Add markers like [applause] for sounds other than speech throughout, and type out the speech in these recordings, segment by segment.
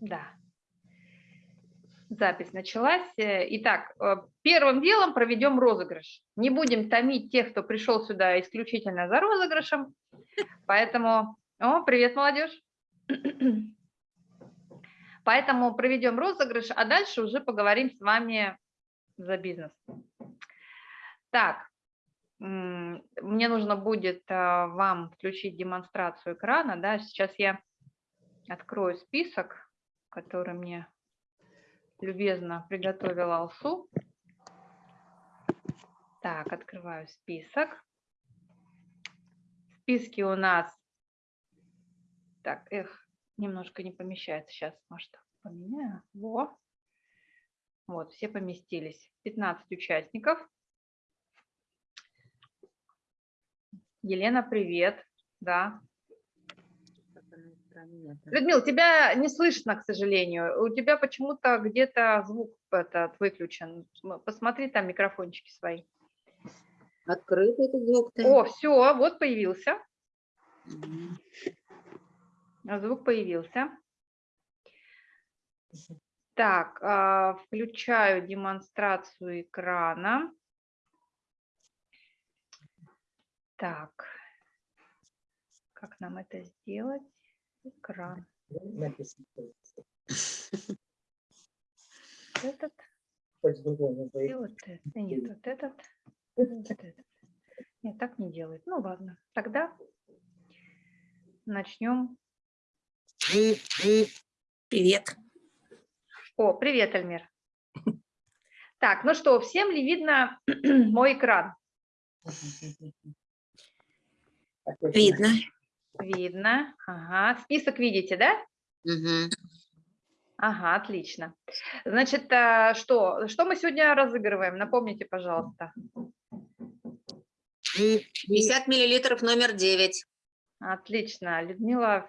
Да. Запись началась. Итак, э, первым делом проведем розыгрыш. Не будем томить тех, кто пришел сюда исключительно за розыгрышем. Поэтому... О, привет, молодежь. [clears throat] Поэтому проведем розыгрыш, а дальше уже поговорим с вами за бизнес. Так, мне нужно будет а, вам включить демонстрацию экрана. Да? Сейчас я открою список, который мне любезно приготовила Алсу. Так, открываю список. Списки у нас... Так, эх, немножко не помещается. Сейчас, может, поменяю. Во. Вот, все поместились. 15 участников. Елена, привет. Да. Людмила, тебя не слышно, к сожалению. У тебя почему-то где-то звук этот выключен. Посмотри там микрофончики свои. Открытый этот звук. -то. О, все, вот появился. Угу. Звук появился. Так, а, включаю демонстрацию экрана. Так, как нам это сделать? Экран. Этот. И вот этот. Нет, вот этот. Вот этот. Нет, так не делает. Ну ладно, тогда начнем. Привет. О, привет, Альмир. Так, ну что, всем ли видно [clears throat] мой экран? Видно. Видно. Ага. Список видите, да? Угу. Ага, отлично. Значит, э, что, что мы сегодня разыгрываем? Напомните, пожалуйста. 50 миллилитров номер 9. Отлично. Людмила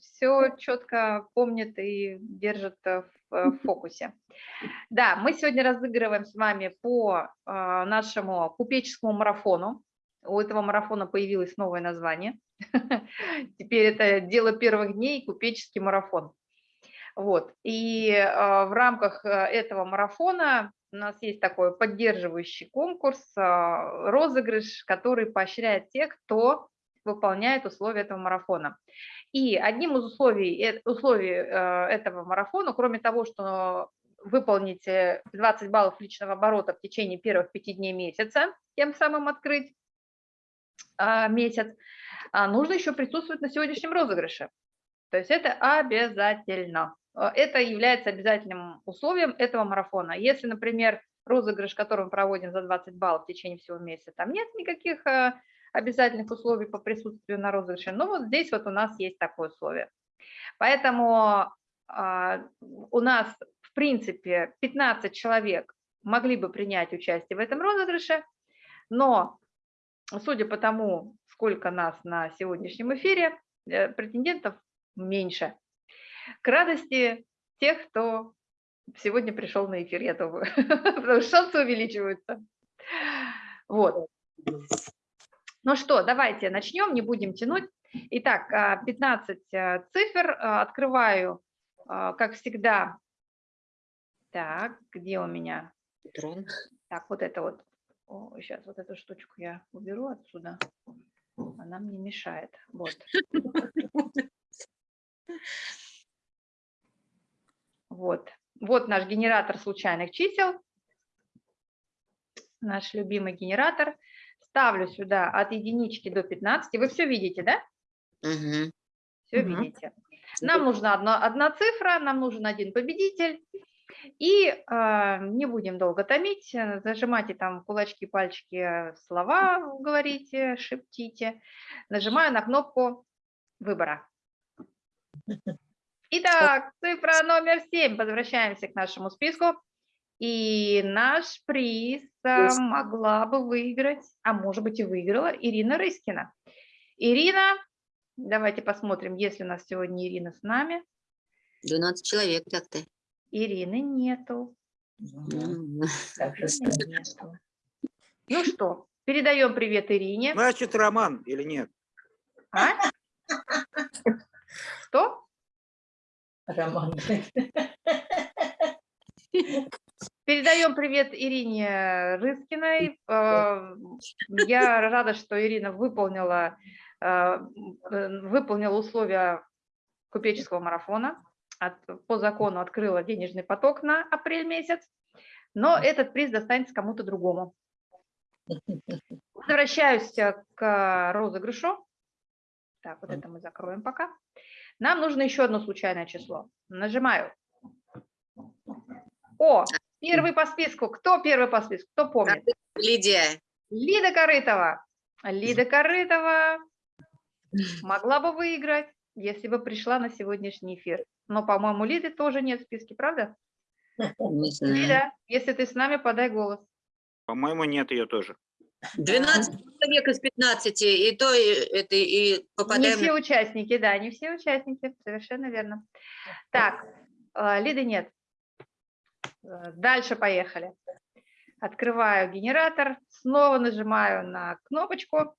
все четко помнит и держит э, в фокусе. Да, мы сегодня разыгрываем с вами по э, нашему купеческому марафону. У этого марафона появилось новое название. [laughs] Теперь это дело первых дней, купеческий марафон. Вот. И э, в рамках э, этого марафона у нас есть такой поддерживающий конкурс, э, розыгрыш, который поощряет тех, кто выполняет условия этого марафона. И одним из условий, условий этого марафона, кроме того, что выполните 20 баллов личного оборота в течение первых пяти дней месяца, тем самым открыть а, месяц, а нужно еще присутствовать на сегодняшнем розыгрыше. То есть это обязательно. А, это является обязательным условием этого марафона. Если, например, розыгрыш, который мы проводим за 20 баллов в течение всего месяца, там нет никаких обязательных условий по присутствию на розыгрыше, но вот здесь вот у нас есть такое условие. Поэтому у нас, в принципе, 15 человек могли бы принять участие в этом розыгрыше, но судя по тому, сколько нас на сегодняшнем эфире, э, претендентов меньше. К радости тех, кто сегодня пришел на эфир, я думаю, [laughs] потому что шансы увеличиваются. Вот. Ну что, давайте начнем, не будем тянуть. Итак, 15 а, э, цифр. Э, открываю, как всегда. Так, где у меня? Так, вот это вот о, сейчас вот эту штучку я уберу отсюда. Она мне мешает. Вот. Вот. Вот наш генератор случайных чисел. Наш любимый генератор. Ставлю сюда от единички до 15. Вы все видите, да? Угу. Все угу. видите. Нам нужна одна, одна цифра, нам нужен один победитель. И э, не будем долго томить, э, зажимайте там кулачки, пальчики, слова говорите, шептите. Нажимаю на кнопку выбора. Итак, цифра номер 7. Возвращаемся к нашему списку. И наш приз э, могла бы выиграть, а может быть и выиграла, Ирина Рыскина. Ирина, давайте посмотрим, есть ли у нас сегодня Ирина с нами. 12 человек так-то. Ирины нету. Нету. Ну что, передаем привет Ирине. Значит, Роман или нет? А? Что? Роман. Передаем привет Ирине Рыскиной. Э, Я рада, что Ирина выполнила, э, э, выполнила условия купеческого марафона. От- По закону открыла денежный поток на апрель месяц, но этот приз достанется кому-то другому. Возвращаюсь э, к розыгрышу. Так, вот это мы закроем пока. Нам нужно еще одно случайное число. Нажимаю. О, первый по списку. Кто первый по списку? Кто помнит? Лидия. Лида Корытова. Лида Корытова могла бы выиграть, если бы пришла на сегодняшний эфир. Но, по-моему, Лиды тоже нет в списке, правда? [laughs] Не знаю. Лида, если ты с нами, подай голос. По-моему, нет ее тоже. 12 человек из 15, и то и, это, и Не попадаем все на... участники, да, не все участники, совершенно верно. Так, э, Лиды нет. Дальше поехали. Открываю генератор, снова нажимаю на кнопочку.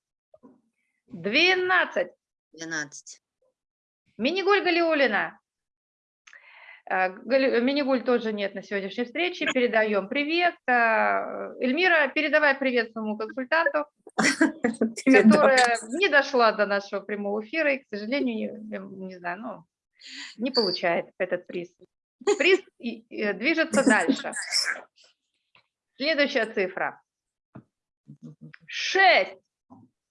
12. 12. Минигуль Галиулина. Э, Гали- Минигуль тоже нет на сегодняшней встрече. Передаем привет. Э, Эльмира, передавай привет своему консультанту, [laughs] которая не дошла до нашего прямого эфира и, к сожалению, не, не знаю, ну, не получает этот приз. Приз движется дальше. Следующая цифра. 6.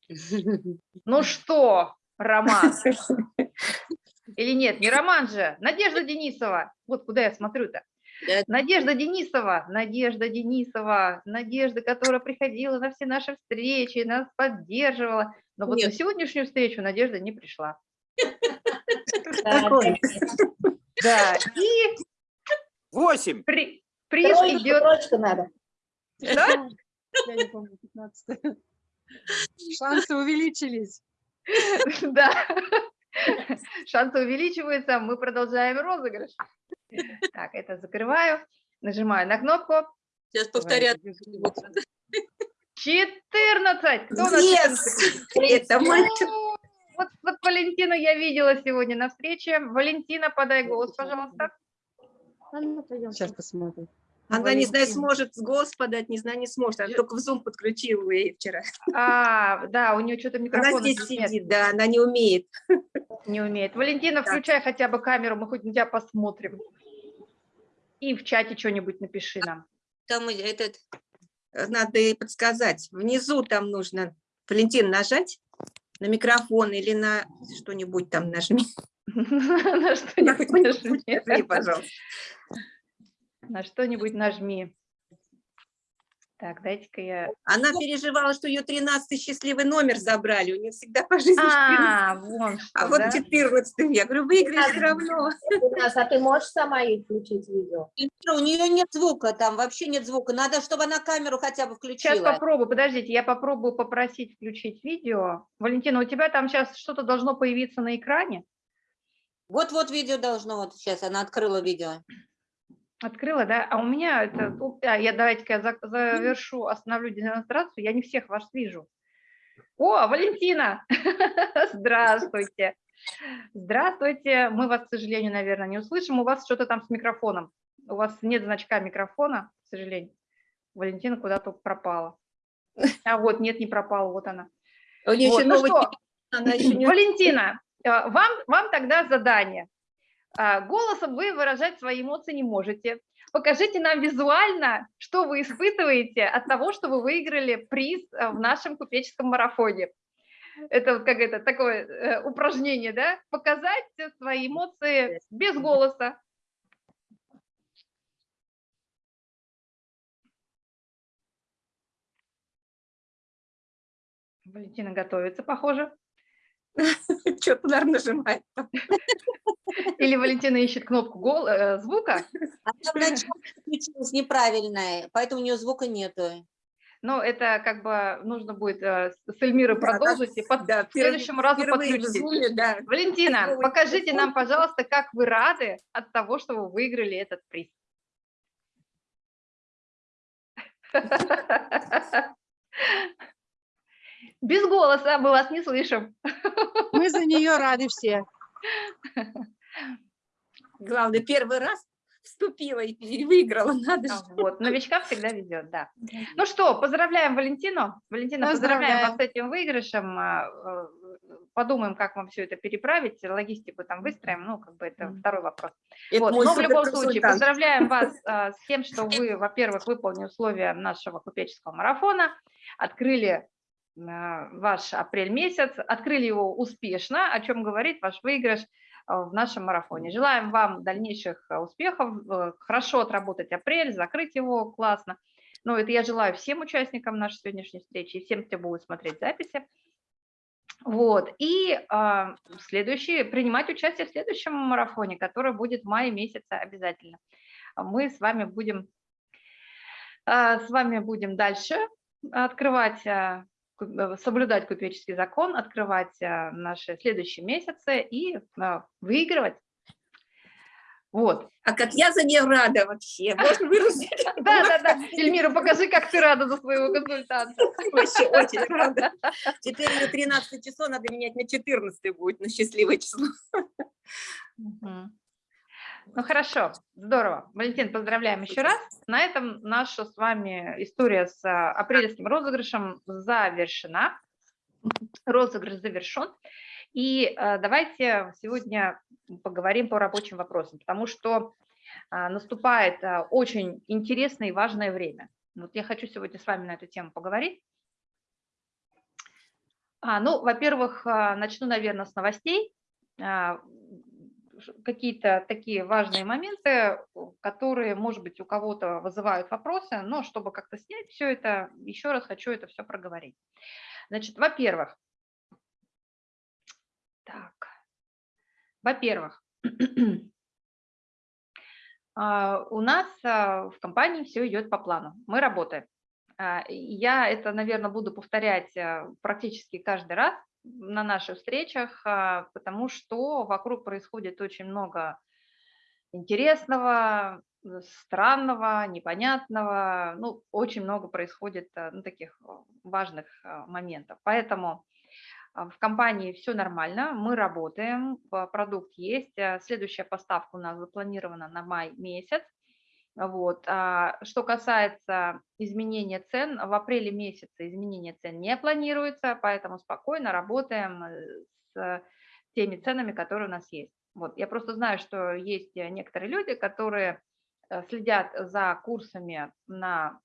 [laughs] Ну что, Роман? [laughs] Или нет, не Роман же, Надежда Денисова. Вот куда я смотрю-то. Надежда Денисова, Надежда Денисова, Надежда, которая приходила на все наши встречи, нас поддерживала. Но вот на Нет. сегодняшнюю встречу Надежда не пришла. [laughs] Да, и Восемь. при- приз идет... надо. Что? Я не помню, 15 Шансы увеличились. [laughs] Да. [laughs] Шансы увеличиваются, мы продолжаем розыгрыш. Так, это закрываю, нажимаю на кнопку. Сейчас повторят. 14! Кто Yes! 14? Это мальчик. Ну, Вот, вот Валентину я видела сегодня на встрече. Валентина, подай голос, пожалуйста. Сейчас посмотрим. Она, не знаю, сможет с голос подать, не знаю, не сможет. Она только в Zoom подключила ей вчера. А, да, у нее что-то микрофон Она здесь нет, сидит, да, она не умеет. не умеет. Валентина, включай хотя бы камеру, мы хоть на тебя посмотрим. И в чате что-нибудь напиши нам. Там и этот... Надо ей подсказать. Внизу там нужно, Валентин, нажать на микрофон или на что-нибудь там нажми. [laughs] На что-нибудь. Нажми, пожалуйста. На что-нибудь нажми. Так, дайте-ка я... Она переживала, что ее 13 счастливый номер забрали. У нее всегда по жизни 14. А, вон что, А вот да? 14 я говорю, выиграешь все равно. У нас, а ты можешь сама ей включить видео? У нее нет звука, там вообще нет звука. Надо, чтобы она камеру хотя бы Сейчас включила. попробую, подождите, я попробую попросить включить видео. Валентина, у тебя там сейчас что-то должно появиться на экране? Вот-вот видео должно, вот сейчас она открыла видео. Открыла, да? А у меня это... у- а, я давайте-ка я за- завершу, остановлю демонстрацию. Я не всех вас вижу. О, Валентина! [laughs] Здравствуйте! Здравствуйте! Мы вас, к сожалению, наверное, не услышим. У вас что-то там с микрофоном. У вас нет значка микрофона, к сожалению. Валентина куда-то пропала. А вот, нет, не пропала, вот она. Вот, еще ну что, [clears throat] Валентина, э, вам, вам тогда задание. А, Голосом вы выражать свои эмоции не можете. Покажите нам визуально, что вы испытываете от того, что вы выиграли приз э, в нашем купеческом марафоне. Это вот как это такое э, упражнение, да? Показать свои эмоции без голоса. Валентина готовится, похоже. [laughs] что-то, наверное, нажимает. [laughs] Или Валентина ищет кнопку гол- э, звука. Она вначале включилась неправильная, поэтому у нее звука нету. Но это как бы нужно будет э, с Эльмирой Да, продолжить и под- Да, к следующему разу в подключить. Zoom, да. Валентина, Новый покажите нам, пожалуйста, как вы рады от того, что вы выиграли этот приз. [laughs] Без голоса, мы вас не слышим. Мы за нее рады все. Главное, первый раз вступила и, выиграла, надо же. А, Вот, новичкам всегда везет, да. Ну что, поздравляем Валентину. Валентина, поздравляем вас с этим выигрышем. А, э, Подумаем, как вам все это переправить, логистику там выстроим, ну, как бы это второй вопрос. Это Вот, но в любом случае, поздравляем вас а, [laughs] с тем, что вы, во-первых, выполнили условия нашего купеческого марафона, открыли ваш апрель месяц, открыли его успешно, о чем говорит ваш выигрыш а, в нашем марафоне. Желаем вам дальнейших а, успехов, э, хорошо отработать апрель, закрыть его классно. Ну, это я желаю всем участникам нашей сегодняшней встречи и всем, кто будет смотреть записи. Вот, и а, следующий, принимать участие в следующем марафоне, который будет в мае месяце обязательно. Мы с вами будем, а, с вами будем дальше открывать, э, соблюдать купеческий закон, открывать а, наши следующие месяцы и а, выигрывать. Вот. А как я за нее рада вообще. Можно выразить? [laughs] Да, да, да. Эльмира, покажи, как ты рада за своего консультанта. [laughs] Вообще очень рада. Теперь на 13 число надо менять на 14 будет, на счастливое число. Ну хорошо, здорово. Валентин, поздравляем еще раз. На этом наша с вами история с а, апрельским розыгрышем завершена. Розыгрыш завершен. И а, давайте сегодня поговорим по рабочим вопросам, потому что а, наступает очень интересное и важное время. Вот я хочу сегодня с вами на эту тему поговорить. А, ну, во-первых, начну, наверное, с новостей. Какие-то такие важные моменты, которые, может быть, у кого-то вызывают вопросы, но чтобы как-то снять все это, еще раз хочу это все проговорить. Значит, во-первых, так, во-первых, [clears throat] а, у нас а, в компании все идет по плану, мы работаем. А, Я это, наверное, буду повторять практически каждый раз на наших встречах, а, потому что вокруг происходит очень много интересного, э, странного, непонятного, ну, очень много происходит а, ну, таких а, важных моментов. Поэтому в компании все нормально, мы работаем, продукт есть, следующая поставка у нас запланирована на май месяц. Вот. а Что касается изменения цен, в апреле месяце изменения цен не планируется, поэтому спокойно работаем э, с теми ценами, которые у нас есть. Вот. Я просто знаю, что есть э, некоторые люди, которые э, следят за курсами на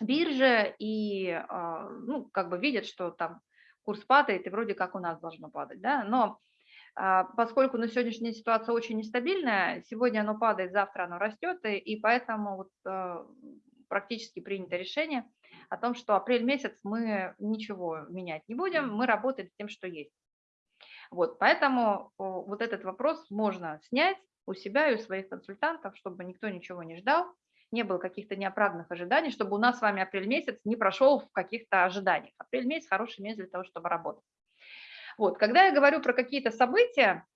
бирже и а, ну, как бы видят, что там курс падает, и вроде как у нас должно падать. Да? Но поскольку на сегодняшняя ситуация очень нестабильная, сегодня оно падает, завтра оно растет, и, и поэтому вот, а, практически принято решение о том, что апрель месяц мы ничего менять не будем, мы работаем с тем, что есть. Вот, поэтому вот этот вопрос можно снять у себя и у своих консультантов, чтобы никто ничего не ждал, не было каких-то неоправданных ожиданий, чтобы у нас с вами апрель месяц не прошел в каких-то ожиданиях. Апрель месяц хороший месяц для того, чтобы работать. Вот, когда я говорю про какие-то события,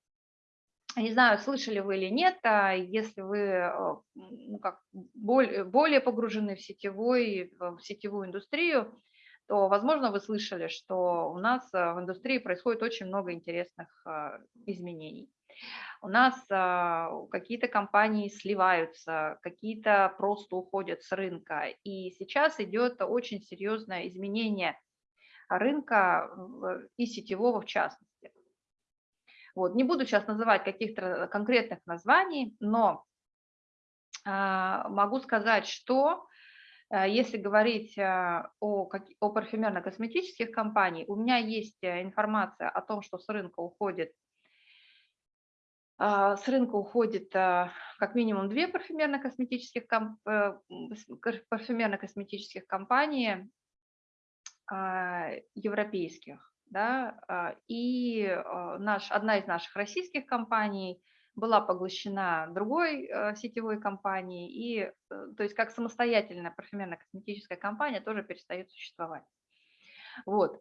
не знаю, слышали вы или нет, а если вы э, ну, как, более, более погружены в, сетевой, в сетевую индустрию, то, возможно, вы слышали, что у нас э, в индустрии происходит очень много интересных э, изменений. У нас какие-то компании сливаются, какие-то просто уходят с рынка. И сейчас идет очень серьезное изменение рынка и сетевого в частности. Вот. Не буду сейчас называть каких-то конкретных названий, но а, могу сказать, что а, если говорить а, о, о парфюмерно-косметических компаниях, у меня есть э, информация о том, что с рынка уходит а, с рынка уходит как минимум две парфюмерно-косметических э, парфюмерно-косметических компании европейских, да, а, и а, наш, одна из наших российских компаний была поглощена другой сетевой компанией, и, э, то есть как самостоятельная парфюмерно-косметическая компания тоже перестает существовать. Вот.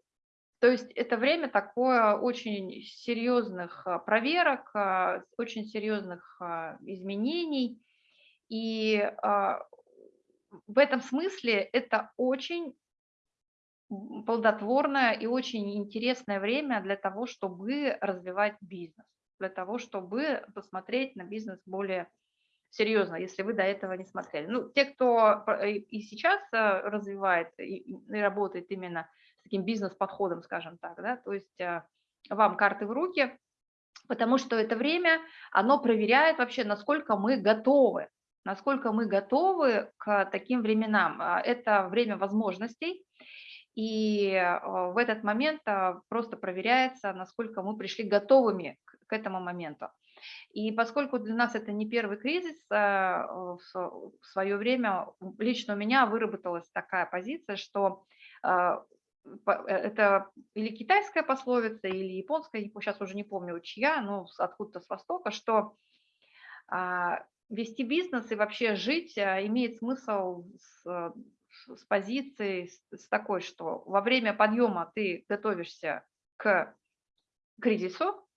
То есть это время такое очень серьезных а, проверок, а, очень серьезных а, изменений. И а, в этом смысле это очень плодотворное и очень интересное время для того, чтобы развивать бизнес. для того, чтобы посмотреть на бизнес более серьезно, если вы до этого не смотрели. Ну, те, кто и сейчас э, развивает и, и работает именно с таким бизнес-подходом, скажем так, да, то есть э, вам карты в руки, потому что это время, оно проверяет вообще, насколько мы готовы, насколько мы готовы к таким временам. А, это время возможностей, и э, в этот момент просто проверяется, насколько мы пришли готовыми к этому моменту. И поскольку для нас это не первый кризис, а, в свое время лично у меня выработалась такая позиция, что а, э, это или китайская пословица, или японская, сейчас уже не помню чья, но откуда-то с Востока, что а, вести бизнес и вообще жить имеет смысл с, с позиции с такой, что во время подъема ты готовишься к кризису,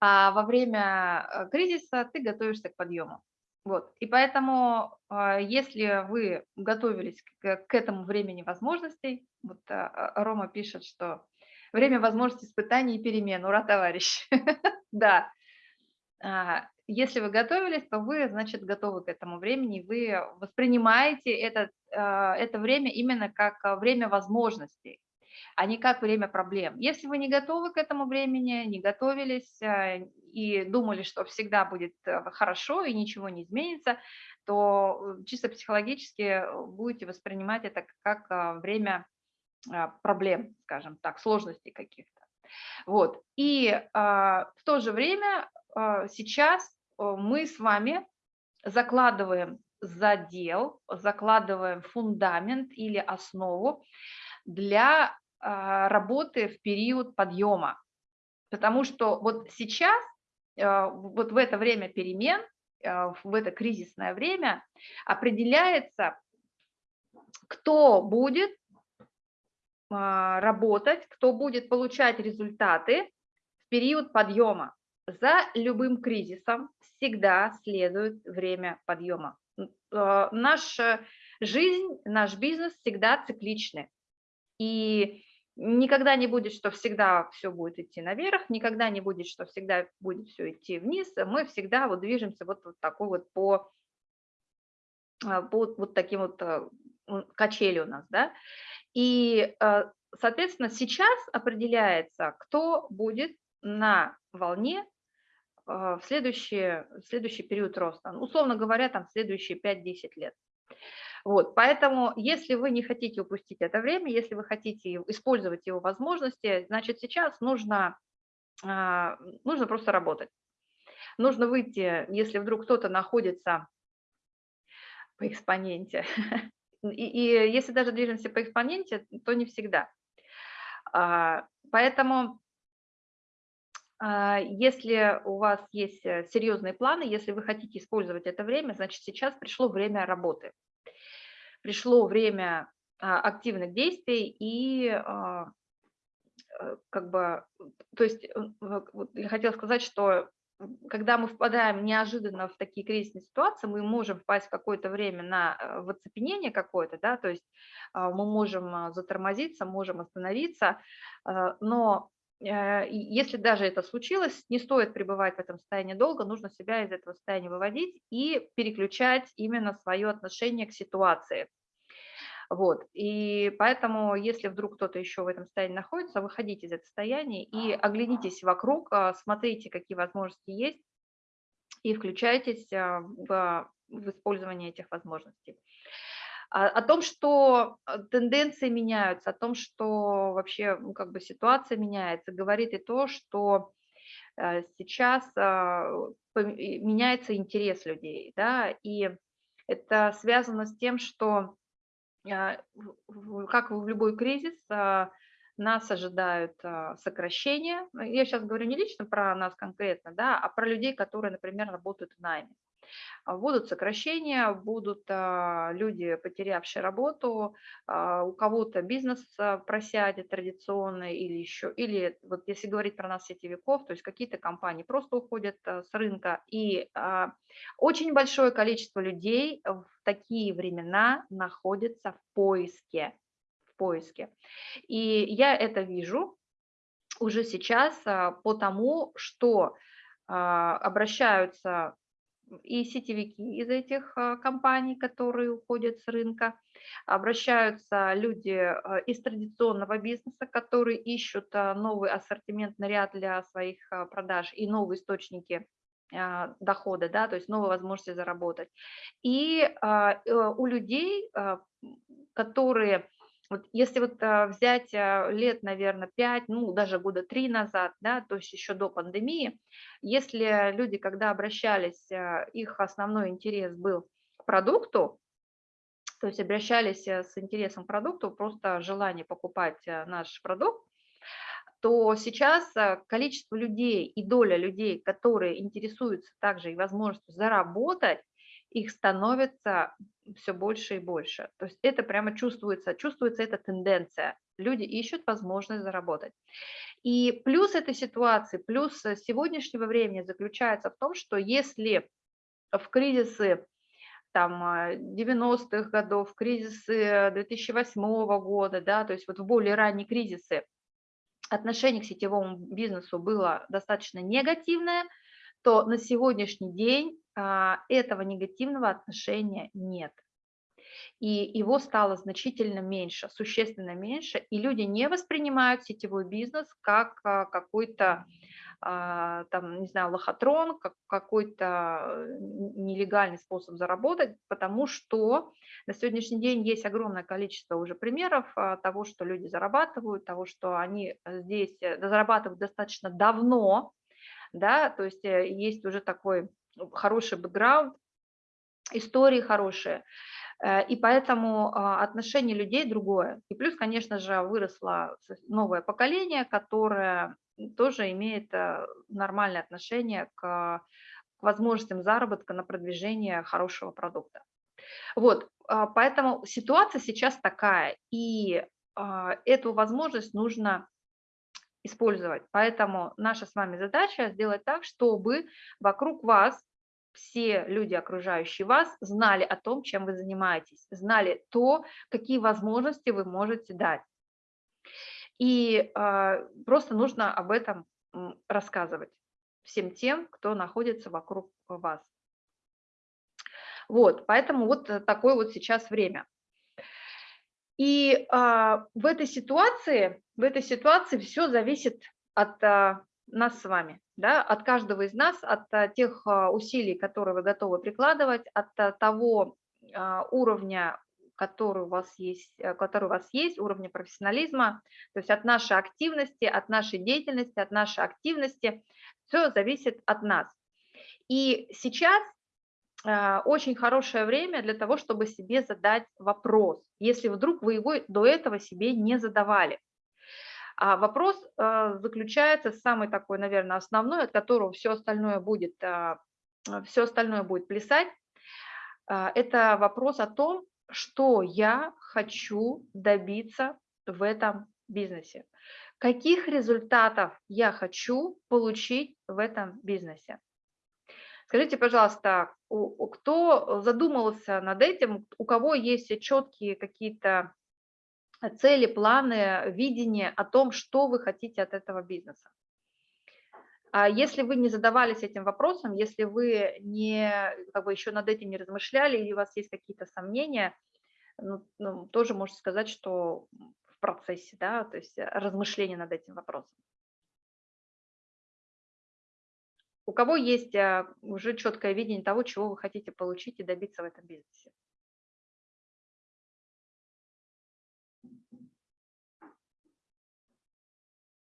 а во время э, кризиса ты готовишься к подъему. Вот. И поэтому, а, если вы готовились к, к этому времени возможностей, вот а, а, Рома пишет, что время возможностей испытаний и перемен, ура, товарищ. [laughs] Да, если вы готовились, то вы, значит, готовы к этому времени, вы воспринимаете это, это время именно как время возможностей а не как время проблем. Если вы не готовы к этому времени, не готовились э, и думали, что всегда будет э, хорошо и ничего не изменится, то э, чисто психологически будете воспринимать это как время проблем, скажем так, сложностей каких-то. Вот. И в то же время сейчас мы с вами закладываем задел, закладываем фундамент или основу для а, работы в период подъема. Потому что вот сейчас, а, вот в это время перемен, а, в это кризисное время определяется, кто будет работать, кто будет получать результаты в период подъема. За любым кризисом всегда следует время подъема. Наша жизнь, наш бизнес всегда цикличны. И никогда не будет, что всегда все будет идти наверх, никогда не будет, что всегда будет все идти вниз. Мы всегда вот движемся вот, вот такой вот по, а, по вот таким вот а, качели у нас, да. И, а, соответственно, сейчас определяется, кто будет на волне в следующий, в следующий период роста. Условно говоря, там следующие 5-10 лет. Вот, поэтому, если вы не хотите упустить это время, если вы хотите использовать его возможности, значит, сейчас нужно, а, нужно просто работать. Нужно выйти, если вдруг кто-то находится по экспоненте, [laughs] и, и если даже движемся по экспоненте, то не всегда. А, поэтому а, если у вас есть э, серьезные планы, если вы хотите использовать это время, значит, сейчас пришло время работы. Пришло время а, активных действий и а, э, как бы, то есть я хотела сказать, что когда мы впадаем неожиданно в такие кризисные ситуации, мы можем впасть какое-то время на э, в оцепенение какое-то, да, то есть а, мы можем затормозиться, можем остановиться, но э, если даже это случилось, не стоит пребывать в этом состоянии долго, нужно себя из этого состояния выводить и переключать именно свое отношение к ситуации. Вот. И поэтому, если вдруг кто-то еще в этом состоянии находится, выходите из этого состояния и оглянитесь вокруг, а, смотрите, какие возможности есть, и включайтесь а, в, в использование этих возможностей. О том, что а, тенденции меняются, о том, что вообще ну, как бы ситуация меняется, говорит и то, что сейчас меняется интерес людей, да, и это связано с тем, что а, как в любой кризис, а, нас ожидают а, сокращения. Я сейчас говорю не лично про нас конкретно, да, а про людей, которые, например, работают в найме. А, будут сокращения, будут а, люди, потерявшие работу, а, у кого-то бизнес просядет традиционный или еще, или вот если говорить про нас сетевиков, то есть какие-то компании просто уходят с рынка, и очень большое количество людей в такие времена находится в поиске, в поиске. И я это вижу, уже сейчас по тому, что обращаются и сетевики из этих а, компаний, которые уходят с рынка, обращаются люди а, из традиционного бизнеса, которые ищут а, новый ассортиментный ряд для своих продаж и новые источники дохода, да, то есть новые возможности заработать. И э, у людей, которые, вот если вот а, взять а, лет, наверное, 5, ну даже года 3 назад, да, то есть еще до пандемии, если люди, когда обращались, а, их основной интерес был к продукту, то есть обращались э, с интересом к продукту, просто желание покупать э, наш продукт, то сейчас э, количество людей и доля людей, которые интересуются также и возможностью заработать, их становится все больше и больше. То есть это прямо чувствуется, чувствуется эта тенденция. Люди ищут возможность заработать. И плюс этой ситуации, плюс э, сегодняшнего времени заключается в том, что если в кризисы там 90-х годов, кризисы 2008 года, да, то есть вот в более ранние кризисы отношение к сетевому бизнесу было достаточно негативное, то на сегодняшний день а, этого негативного отношения нет. И его стало значительно меньше, существенно меньше, и люди не воспринимают сетевой бизнес как а, какой-то а, там, не знаю, лохотрон, как какой-то нелегальный способ заработать, потому что на сегодняшний день есть огромное количество уже примеров а, того, что люди зарабатывают, того, что они здесь э, зарабатывают достаточно давно, да, то есть э, есть уже такой хороший бэкграунд, истории хорошие, э, и поэтому а, отношение людей другое. И плюс, конечно же, выросло новое поколение, которое тоже имеет э, нормальное отношение к возможностям заработка на продвижение хорошего продукта. Вот, а, поэтому ситуация сейчас такая, и а, эту возможность нужно использовать. Поэтому наша с вами задача сделать так, чтобы вокруг вас все люди, окружающие вас, знали о том, чем вы занимаетесь, знали то, какие возможности вы можете дать. И а, просто нужно об этом рассказывать всем тем, кто находится вокруг вас. Вот, поэтому вот э, такое вот сейчас время. И а, в этой ситуации, в этой ситуации все зависит от а, нас с вами, да, от каждого из нас, от а, тех а, усилий, которые вы готовы прикладывать, от а, того уровня который у вас есть, э, который у вас есть, уровня профессионализма, то есть от нашей активности, от нашей деятельности, от нашей активности, все зависит от нас. И сейчас очень хорошее время для того, чтобы себе задать вопрос, если вдруг вы его до этого себе не задавали. А вопрос э, заключается, самый такой, наверное, основной, от которого все остальное будет, все остальное будет плясать. Это вопрос о том, что я хочу добиться в этом бизнесе, каких результатов я хочу получить в этом бизнесе. Скажите, пожалуйста, кто задумывался над этим, у кого есть четкие какие-то цели, планы, видение о том, что вы хотите от этого бизнеса? А если вы не задавались этим вопросом, если вы не, как бы еще над этим не размышляли, или у вас есть какие-то сомнения, ну, ну, тоже можете сказать, что в процессе, да, то есть размышления над этим вопросом. У кого есть а, уже четкое видение того, чего вы хотите получить и добиться в этом бизнесе?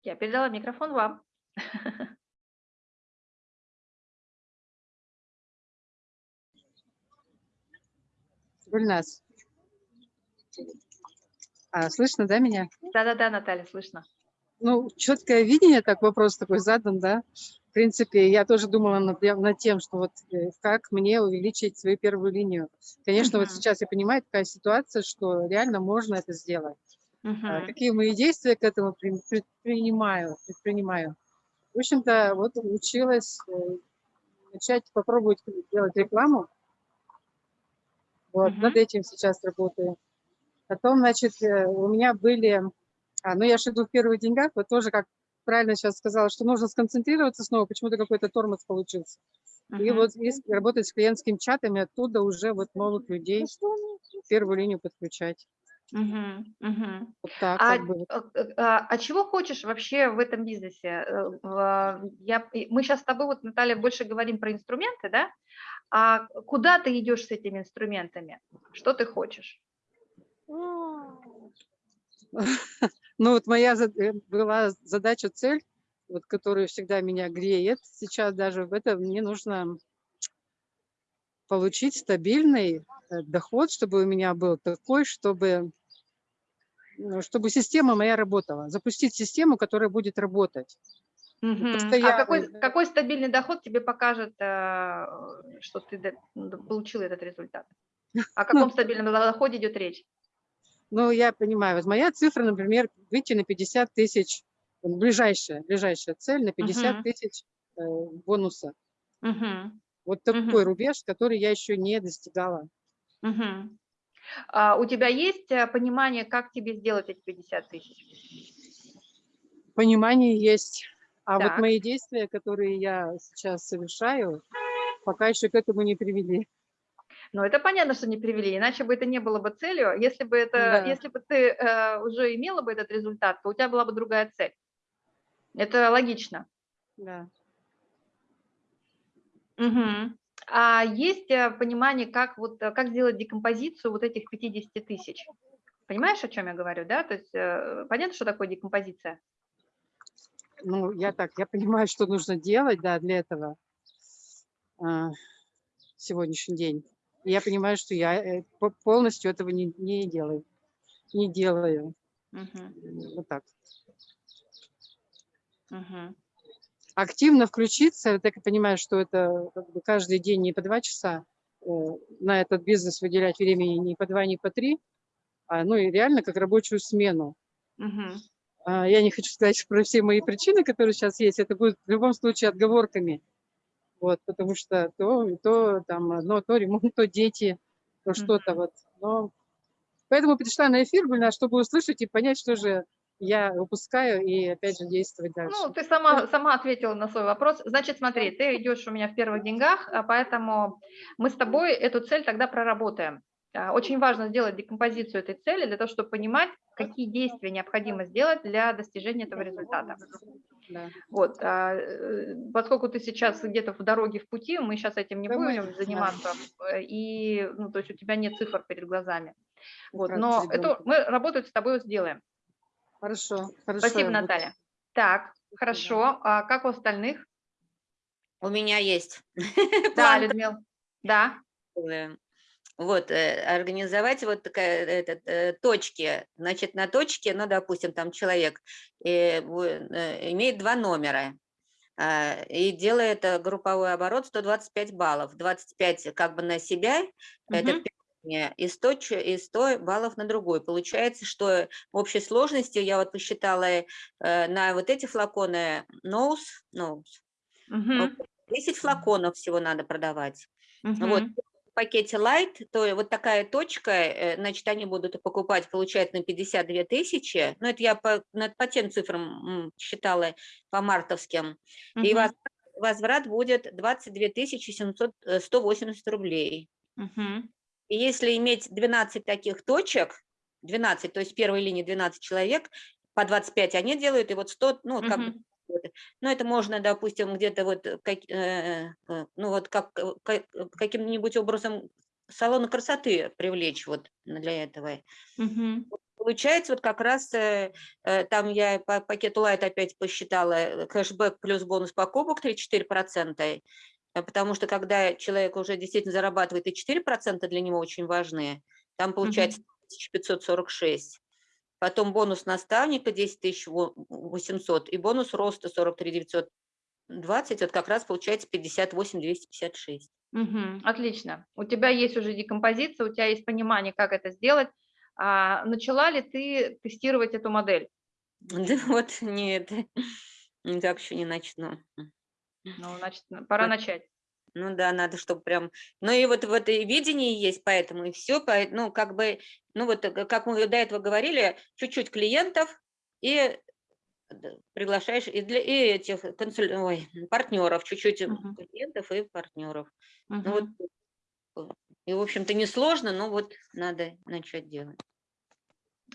Я передала микрофон вам. [laughs] Гульнас. А, слышно, да, меня? Да-да-да, Наталья, слышно. Ну, четкое видение, так вопрос такой задан, да. В принципе, я тоже думала над, над тем, что вот э, как мне увеличить свою первую линию. Конечно, uh -huh. вот сейчас я понимаю такая ситуация, что реально можно это сделать. Uh а, какие мои действия к этому предпринимаю, предпринимаю. В общем-то, вот училась э, начать попробовать делать рекламу. Вот, uh -huh. над этим сейчас работаю. Потом, значит, э, у меня были, а, ну я же иду в первых деньгах, вот тоже как правильно сейчас сказала, что нужно сконцентрироваться снова, почему-то какой-то тормоз получился. И Мгм. вот если работать с клиентским чатами, оттуда уже вот новых людей в первую линию подключать. Мгм, мгм. Вот так А, как бы. э, а, а чего хочешь вообще в этом бизнесе? Э, Я, мы сейчас с тобой, вот, Наталья, больше говорим про инструменты, да? А куда ты идешь с этими инструментами? Что ты хочешь? [laughs] Ну вот моя э, была задача, цель, вот, которая всегда меня греет сейчас даже в этом, мне нужно получить стабильный э, доход, чтобы у меня был такой, чтобы, чтобы система моя работала. Запустить систему, которая будет работать. Мгм. А какой, какой стабильный доход тебе покажет, э, что ты получил этот результат? О [laughs] каком стабильном доходе идет речь? Ну, я понимаю, вот моя цифра, например, выйти на 50 тысяч, вот ближайшая, ближайшая цель на 50 Мгм. тысяч э, бонуса. Мгм, Вот такой рубеж, который я еще не достигала. мгм. А у тебя есть э, понимание, как тебе сделать эти 50 тысяч? Понимание есть. А Так. вот мои действия, которые я сейчас совершаю, пока еще к этому не привели. Ну, это понятно, что не привели, иначе бы это не было бы целью. Если бы, это, Да. если бы ты э, уже имела бы этот результат, то у тебя была бы другая цель. Это логично. Да. Мгм. А есть э, понимание, как, вот, э, как сделать декомпозицию вот этих 50 тысяч? Понимаешь, о чем я говорю, да? То есть э, понятно, что такое декомпозиция? Ну, я так, я понимаю, что нужно делать, да, для этого а, сегодняшний день. И я понимаю, что я по- полностью этого не, не делаю. Не делаю. Мгм, Вот так. мгм. Активно включиться, так я понимаю, что это как бы каждый день не по два часа э, на этот бизнес выделять времени не по два, не по три, а ну и реально как рабочую смену. А, Я не хочу сказать [laughs] про все мои причины, которые сейчас есть, это будет в любом случае отговорками. Вот, потому что то, то там одно, то ремонт, то дети, то что-то вот. Но поэтому пришла на эфир, Гульна, чтобы услышать и понять, что же я упускаю, и опять же действовать дальше. Ну, ты сама, сама ответила на свой вопрос. Значит, смотри, ты идешь у меня в первых деньгах, а поэтому мы с тобой эту цель тогда проработаем. А, Очень важно сделать декомпозицию этой цели для того, чтобы понимать, какие действия необходимо сделать для достижения этого результата. Да. Вот, а, э, поскольку ты сейчас где-то в дороге, в пути, мы сейчас этим не Да мы- будем заниматься, э, и, ну, то есть у тебя нет цифр перед глазами. Вот, но это мы работать с тобой сделаем. Хорошо, хорошо. Спасибо, я буду- Наталья. Так, хорошо. А как у остальных? У меня есть. [laughs] Да, Людмила. Да. Вот, э, организовать вот такая, этот, э, точки. Значит, на точке, ну, допустим, там человек э, э, имеет два номера а, и делает э, групповой оборот 125 баллов. 25 как бы на себя, это Первое, и 100, ч- и 100 баллов на другой. Получается, что в общей сложности, я вот посчитала, э, на вот эти флаконы nose, nose, Мгм. 10 флаконов всего надо продавать. Вот, Мгм. в пакете Light, то вот такая точка, э, значит, они будут покупать, получается, на 52 тысячи. Ну, это я по, на- по тем цифрам считала, по мартовским. И Мгм. воз- возврат будет 22 тысячи 700, э, 180 рублей. Мгм. И если иметь 12 таких точек, 12, то есть в первой линии 12 человек, по 25 они делают, и вот 100, ну, вот как Мгм. вот. Ну, это можно, допустим, где-то вот, э, как, э, э, ну, вот как, э, ка- каким-нибудь образом салона красоты привлечь вот для этого. Мгм. Получается, вот как раз э, э, там я по пакету Light опять посчитала э, кэшбэк плюс бонус покупок 3-4%, э, потому что когда человек уже действительно зарабатывает, и 4% для него очень важны, там получается 1546. Потом бонус наставника 10 800 и бонус роста 43 920, вот как раз получается 58 256. Мгм. Отлично. У тебя есть уже декомпозиция, у тебя есть понимание, как это сделать. А начала ли ты тестировать эту модель? [laughs] Да вот нет, [laughs] никак еще не начну. Ну, значит, пора Вот. начать. Ну да, надо, чтобы прям... Ну и вот в это и видение есть, поэтому и все, ну как бы, ну вот э, как мы до этого говорили, чуть-чуть клиентов и приглашаешь и для и этих консуль... Ой, партнеров, чуть-чуть м, Мгм. клиентов и партнеров. Ну Мгм. вот, э, и, в общем-то, несложно, но вот надо начать делать.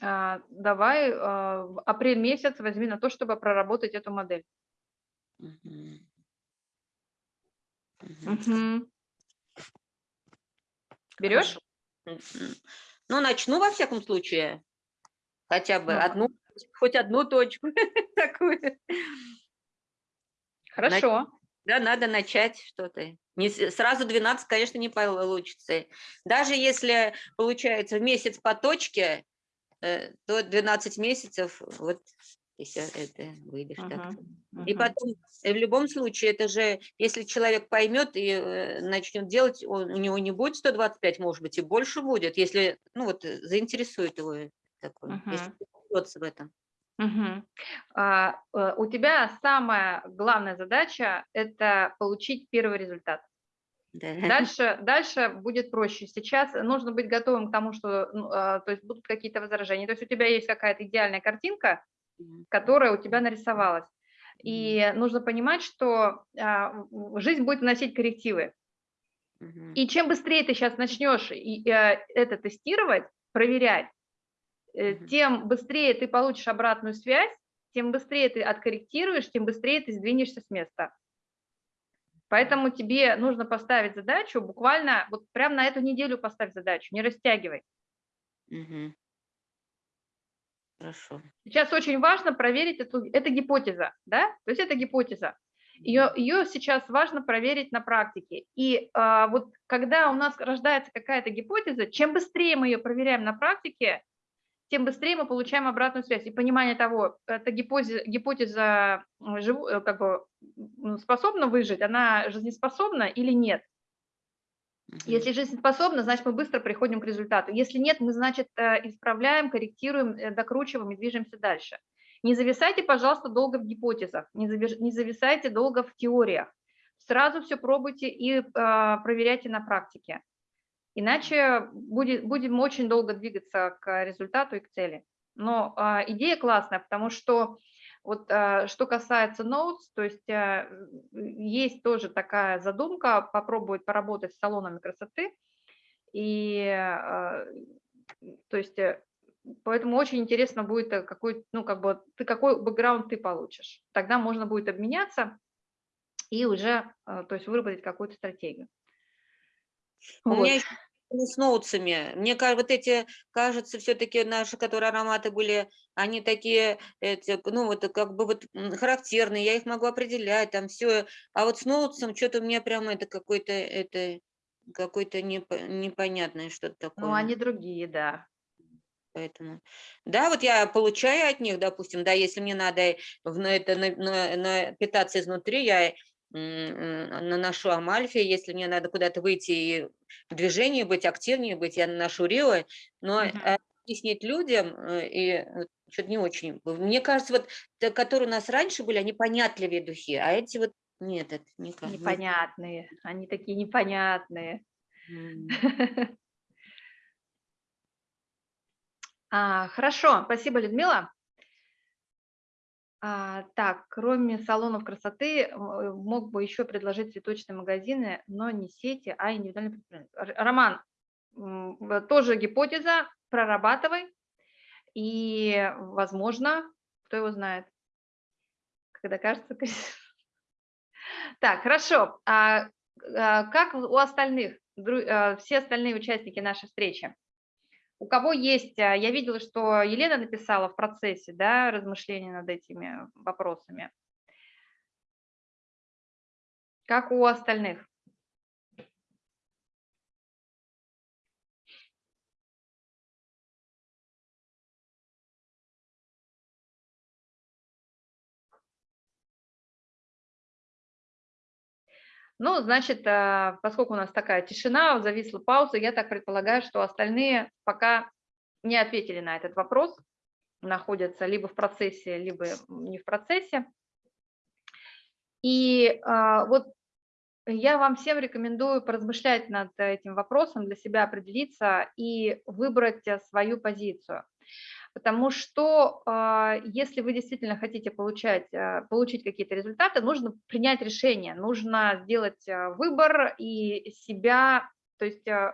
А, Давай а, в апрель месяц возьми на то, чтобы проработать эту модель. Мгм. Мгм. Мгм. Берешь? Ну, начну во всяком случае. Хотя бы Ну, одну, хоть одну точку [laughs] такую. Хорошо. Да, надо начать что-то. Не сразу 12, конечно, не получится. Даже если получается в месяц по точке, э, то 12 месяцев, вот, если это выйдешь так. Мгм. И потом, э, в любом случае, это же, если человек поймет и э, начнет делать, он- у него не будет 125, может быть, и больше будет, если, ну вот, э, заинтересует его такое, если Мгм. разберется в этом. Мгм. А, У тебя самая главная задача – это получить первый результат. Да. Дальше, дальше будет проще. Сейчас нужно быть готовым к тому, что ну, а, то есть будут какие-то возражения. То есть у тебя есть какая-то идеальная картинка. Которая у тебя нарисовалась. И нужно понимать, что а, жизнь будет вносить коррективы. И чем быстрее ты сейчас начнешь э, это тестировать, проверять, э, тем быстрее ты получишь обратную связь, тем быстрее ты откорректируешь, тем быстрее ты сдвинешься с места. Поэтому тебе нужно поставить задачу буквально, вот прямо на эту неделю поставь задачу, не растягивай. Мгм. Хорошо. Сейчас очень важно проверить эту, это гипотеза, да, то есть это гипотеза. Ее, ее сейчас важно проверить на практике. И а, вот когда у нас рождается какая-то гипотеза, чем быстрее мы ее проверяем на практике, тем быстрее мы получаем обратную связь и понимание того, эта гипотеза, гипотеза живу- э, как бы, способна выжить, она жизнеспособна или нет. Если жизнеспособна, значит, мы быстро приходим к результату. Если нет, мы, значит, э, исправляем, корректируем, э, докручиваем и движемся дальше. Не зависайте, пожалуйста, долго в гипотезах, не зависайте долго в теориях. Сразу все пробуйте и э, проверяйте на практике. Иначе будет, будем очень долго двигаться к результату и к цели. Но а, идея классная, потому что вот а, что касается notes, то есть а, есть тоже такая задумка попробовать поработать с салонами красоты. И а, то есть э, поэтому очень интересно будет, э, какой, ну, как бы, ты какой бэкграунд ты получишь. Тогда можно будет обменяться и уже, то есть выработать какую-то стратегию. У Вот. меня еще с ноутсами. Мне кажется, вот эти, кажется, все-таки наши, которые ароматы были, они такие, эти, ну, вот как бы вот характерные, я их могу определять, там все. А вот с ноутсом что-то у меня прямо это какой-то, это какой-то непо- непонятное что-то такое. Ну, они другие, да. Поэтому, да, вот я получаю от них, допустим, да, если мне надо в, на это, на- на- на- питаться изнутри, я наношу Амальфи, если мне надо куда-то выйти и в движении быть, активнее быть, я наношу Рио, но э, объяснить людям, э, и что-то не очень. Мне кажется, вот, которые у нас раньше были, они понятливее духи, а эти вот нет, это никак. не- Непонятные, они такие непонятные. [laughs] А, хорошо, спасибо, Людмила. А, так, кроме салонов красоты, э, мог бы еще предложить цветочные магазины, но не сети, а индивидуальные предприятия. Р- Роман, тоже гипотеза, прорабатывай, и, возможно, кто его знает, когда кажется... [laughs] Так, хорошо. А, а, как у остальных, а, все остальные участники нашей встречи? У кого есть, а, я видела, что Елена написала в процессе, да, размышления над этими вопросами. Как у остальных? Ну, значит, а, поскольку у нас такая тишина, зависла пауза, я так предполагаю, что остальные пока не ответили на этот вопрос, находятся либо в процессе, либо не в процессе. И а, вот я вам всем рекомендую поразмышлять над этим вопросом, для себя определиться и выбрать э, свою позицию. Потому что а, если вы действительно хотите получать, а, получить какие-то результаты, нужно принять решение, нужно сделать а, выбор и себя, то есть э,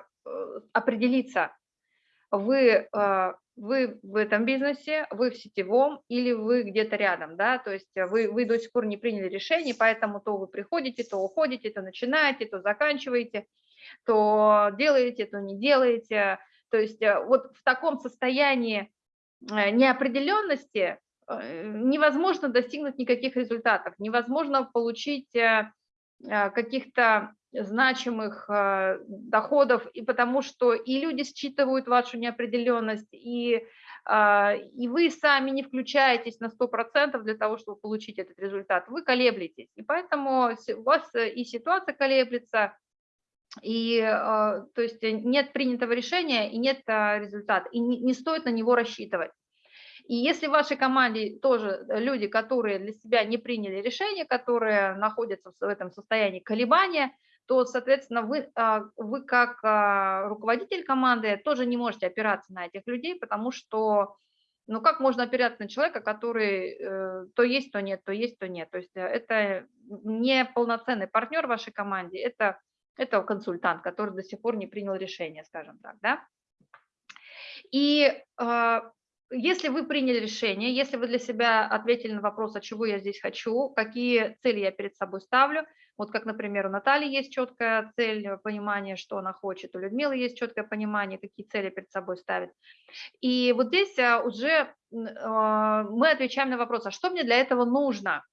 определиться, вы, вы в этом бизнесе, вы в сетевом или вы где-то рядом, да, то есть вы, вы до сих пор не приняли решение, поэтому то вы приходите, то уходите, то начинаете, то заканчиваете, то делаете, то не делаете, то есть вот в таком состоянии неопределенности э, невозможно достигнуть никаких результатов, невозможно получить каких-то значимых доходов, и потому что и люди считывают вашу неопределенность, и, и вы сами не включаетесь на 100% для того, чтобы получить этот результат, вы колеблетесь, и поэтому у вас и ситуация колеблется, и то есть нет принятого решения и нет результата, и не, стоит на него рассчитывать. И если в вашей команде тоже люди, которые для себя не приняли решение, которые находятся в этом состоянии колебания, то, соответственно, вы, вы как руководитель команды тоже не можете опираться на этих людей, потому что, ну как можно опираться на человека, который э, то есть, то нет, то есть, то нет. То есть это не полноценный партнер в вашей команде, это, это консультант, который до сих пор не принял решение, скажем так, да. И если вы приняли решение, если вы для себя ответили на вопрос, а чего я здесь хочу, какие цели я перед собой ставлю, вот как, например, у Натальи есть четкая цель, э, понимание, что она хочет, у Людмилы есть четкое понимание, какие цели перед собой ставит. И вот здесь а, уже а, мы отвечаем на вопрос, а что мне для этого нужно?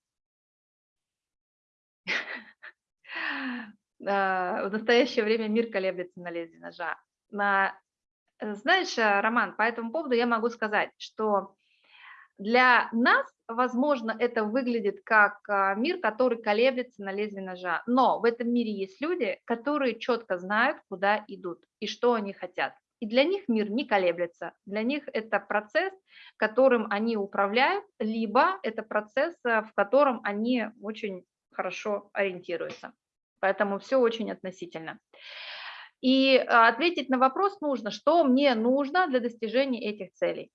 В настоящее время мир колеблется на лезвие ножа. Э, знаешь, э, Роман, по этому поводу я могу сказать, что для нас, возможно, это выглядит как мир, который колеблется на лезвие ножа, но в этом мире есть люди, которые четко знают, куда идут и что они хотят. И для них мир не колеблется, для них это процесс, которым они управляют, либо это процесс, э, в котором они очень хорошо ориентируются. Поэтому все очень относительно. И а, ответить на вопрос нужно, что мне нужно для достижения этих целей.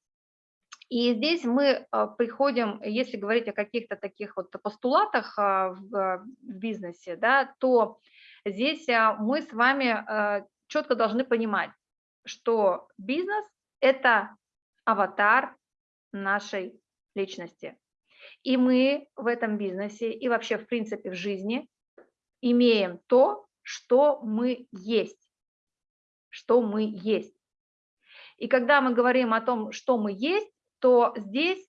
И здесь мы а, приходим, если говорить о каких-то таких вот постулатах а, в бизнесе, да, то здесь мы с вами четко должны понимать, что бизнес – это аватар нашей личности. И мы в этом бизнесе и вообще, в принципе, в жизни имеем то, что мы есть что мы есть. И когда мы говорим о том, что мы есть, то здесь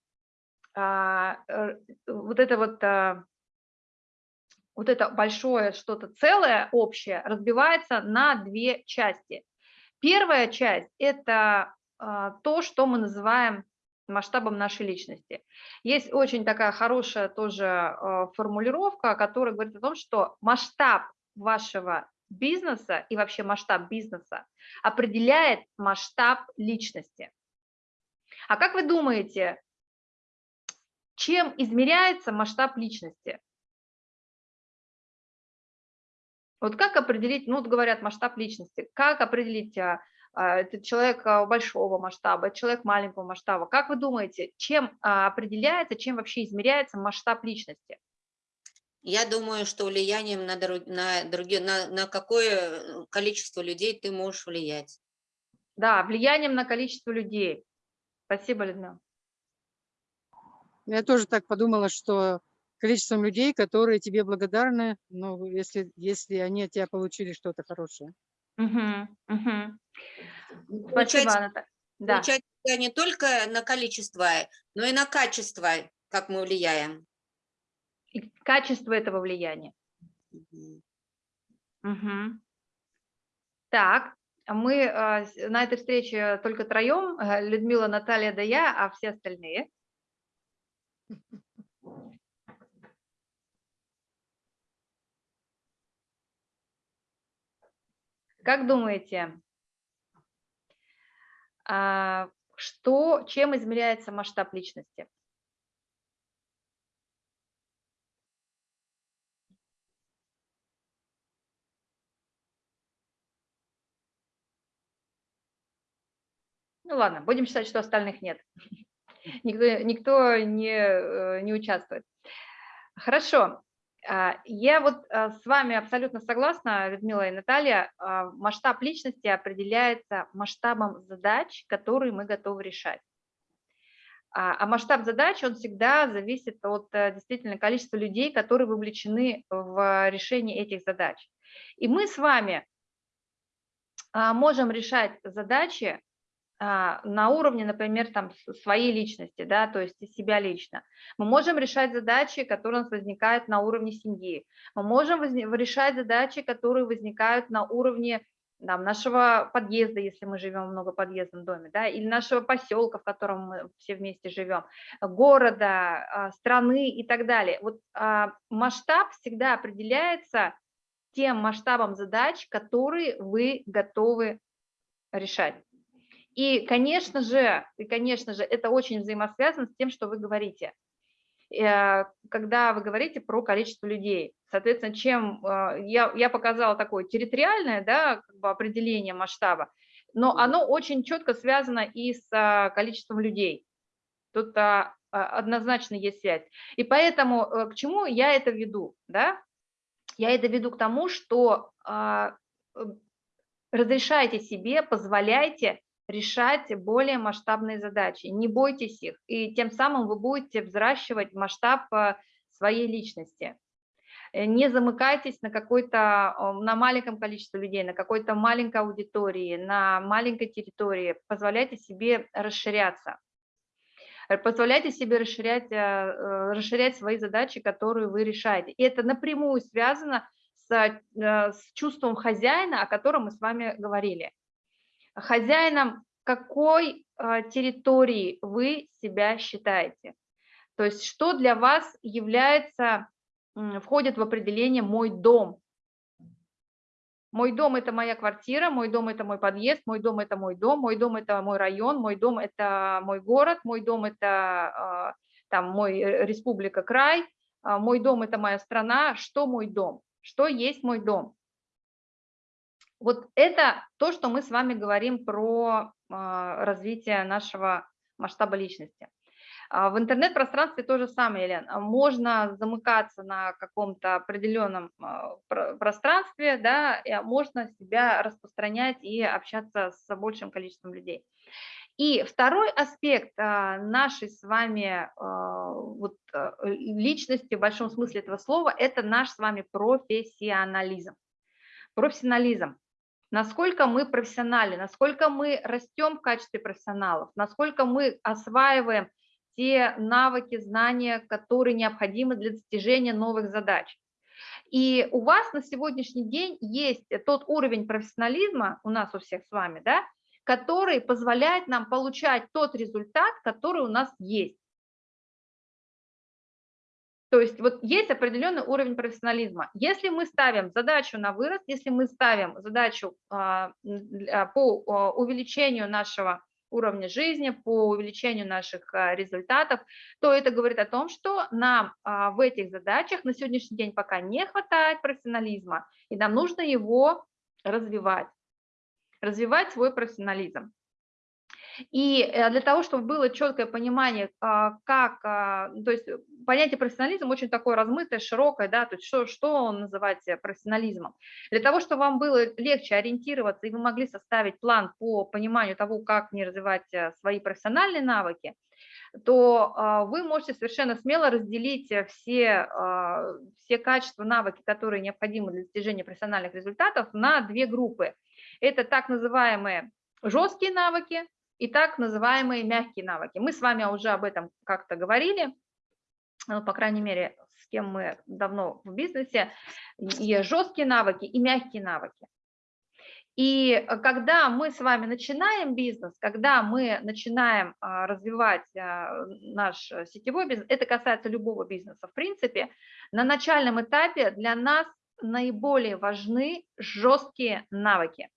а, э, вот это вот, а, вот это большое что-то целое, общее, разбивается на две части. Первая часть – это а, то, что мы называем масштабом нашей личности. Есть очень такая хорошая тоже а, формулировка, которая говорит о том, что масштаб вашего бизнеса и вообще масштаб бизнеса определяет масштаб личности. А как вы думаете, чем измеряется масштаб личности? Вот как определить, ну вот говорят масштаб личности, как определить, а, это человек а, большого масштаба, человек маленького масштаба. Как вы думаете, чем а, определяется, чем вообще измеряется масштаб личности? Я думаю, что влиянием на, друг, на, другие, на, на какое количество людей ты можешь влиять. Да, влиянием на количество людей. Спасибо, Людмила. Я тоже так подумала, что количеством людей, которые тебе благодарны, ну, если, если они от тебя получили что-то хорошее. Угу, угу. Спасибо, Анатолия. Да. Получается не только на количество, но и на качество, как мы влияем и качество этого влияния. Мгм. Мгм. Так, мы э, на этой встрече только троем, [laughs] Людмила, Наталья да я, а все остальные. [laughs] Как думаете, а, что, чем измеряется масштаб личности? Ну ладно, будем считать, что остальных нет. [laughs] Никто, никто не, э, не участвует. Хорошо. А, Я вот а, с вами абсолютно согласна, Людмила и Наталья. А, Масштаб личности определяется масштабом задач, которые мы готовы решать. А а масштаб задач, он всегда зависит от э, действительно количества людей, которые вовлечены в решение этих задач. И мы с вами можем решать задачи на уровне, например, там, своей личности, да, то есть себя лично. Мы можем решать задачи, которые у нас возникают на уровне семьи. Мы можем решать задачи, которые возникают на уровне там, нашего подъезда, если мы живем в многоподъездном доме, да, или нашего поселка, в котором мы все вместе живем, города, а, страны и так далее. Вот а, масштаб всегда определяется тем масштабом задач, которые вы готовы решать. И, конечно же, и, конечно же, это очень взаимосвязано с тем, что вы говорите. Э, Когда вы говорите про количество людей, соответственно, чем э, я, я показала такое территориальное да, как бы определение масштаба, но оно очень четко связано и с а, количеством людей. Тут а, а, однозначно есть связь. И поэтому э, к чему я это веду? Да? Я это веду к тому, что а, э, разрешайте себе, позволяйте решать более масштабные задачи, не бойтесь их, и тем самым вы будете взращивать масштаб а, своей личности. Э, Не замыкайтесь на какой-то, на маленьком количестве людей, на какой-то маленькой аудитории, на маленькой территории, позволяйте себе расширяться. Э, Позволяйте себе расширять, э, э, расширять свои задачи, которые вы решаете. И это напрямую связано с, э, с чувством хозяина, о котором мы с вами говорили. Хозяином какой э, территории вы себя считаете? То есть что для вас является, входит в определение «мой дом»? Мой дом – это моя квартира, мой дом – это мой подъезд, мой дом – это мой дом, мой дом – это мой район, мой дом – это мой город, мой дом – это а, там мой э, республика, край, а, мой дом – это моя страна. Что мой дом? Что есть мой дом? Вот это то, что мы с вами говорим про а, развитие нашего масштаба личности. А В интернет-пространстве то же самое, Елена. А Можно замыкаться на каком-то определенном про- пространстве, да, и, можно себя распространять и общаться с большим количеством людей. И второй аспект нашей с вами вот, личности в большом смысле этого слова – это наш с вами профессионализм. Профессионализм. Насколько мы профессиональны, насколько мы растем в качестве профессионалов, насколько мы осваиваем те навыки, знания, которые необходимы для достижения новых задач. И у вас на сегодняшний день есть тот уровень профессионализма, у нас у всех с вами, да, который позволяет нам получать тот результат, который у нас есть. То есть вот есть определенный уровень профессионализма. Если мы ставим задачу на вырост, если мы ставим задачу а, по а, увеличению нашего уровня жизни, по увеличению наших а, результатов, то это говорит о том, что нам в этих задачах на сегодняшний день пока не хватает профессионализма, и нам нужно его развивать, развивать свой профессионализм. И э, для того, чтобы было четкое понимание, а, как, а, то есть понятие профессионализм очень такое размытое, широкое, да, то есть что, что называть э, профессионализмом. Для того, чтобы вам было легче ориентироваться и вы могли составить план по пониманию того, как мне развивать э, свои профессиональные навыки, то а, вы можете совершенно смело разделить э, все, все качества, навыки, которые необходимы для достижения профессиональных результатов, на две группы. Это так называемые жесткие навыки и так называемые мягкие навыки. Мы с вами уже об этом как-то говорили, ну, по крайней мере, с кем мы давно в бизнесе, и жесткие навыки, и мягкие навыки. И когда мы с вами начинаем бизнес, когда мы начинаем а, развивать а, наш сетевой бизнес, это касается любого бизнеса, в принципе, на начальном этапе для нас наиболее важны жесткие навыки.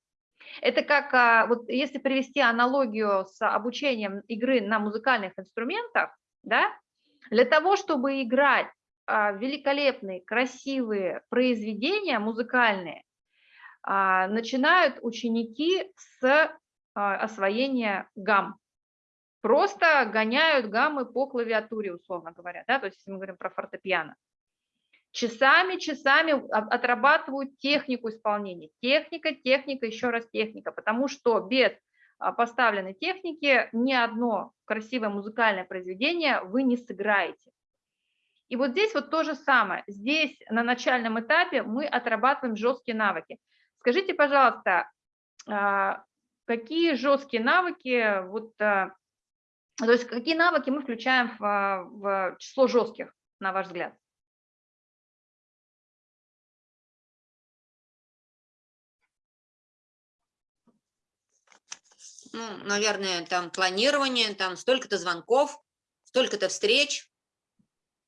Это как, а, вот если привести аналогию с обучением игры на музыкальных инструментах, да, для того, чтобы играть а, великолепные, красивые произведения музыкальные, а, начинают ученики с освоения гамм. Просто гоняют гаммы по клавиатуре, условно говоря, да, то есть если мы говорим про фортепиано. Часами, часами отрабатывают технику исполнения. Техника, техника, еще раз техника, потому что без а, поставленной техники ни одно красивое музыкальное произведение вы не сыграете. И вот здесь вот то же самое. Здесь на начальном этапе мы отрабатываем жесткие навыки. Скажите, пожалуйста, а, какие жесткие навыки, вот, а, то есть какие навыки мы включаем в, в число жестких, на ваш взгляд? Ну, наверное, там планирование, там столько-то звонков, столько-то встреч.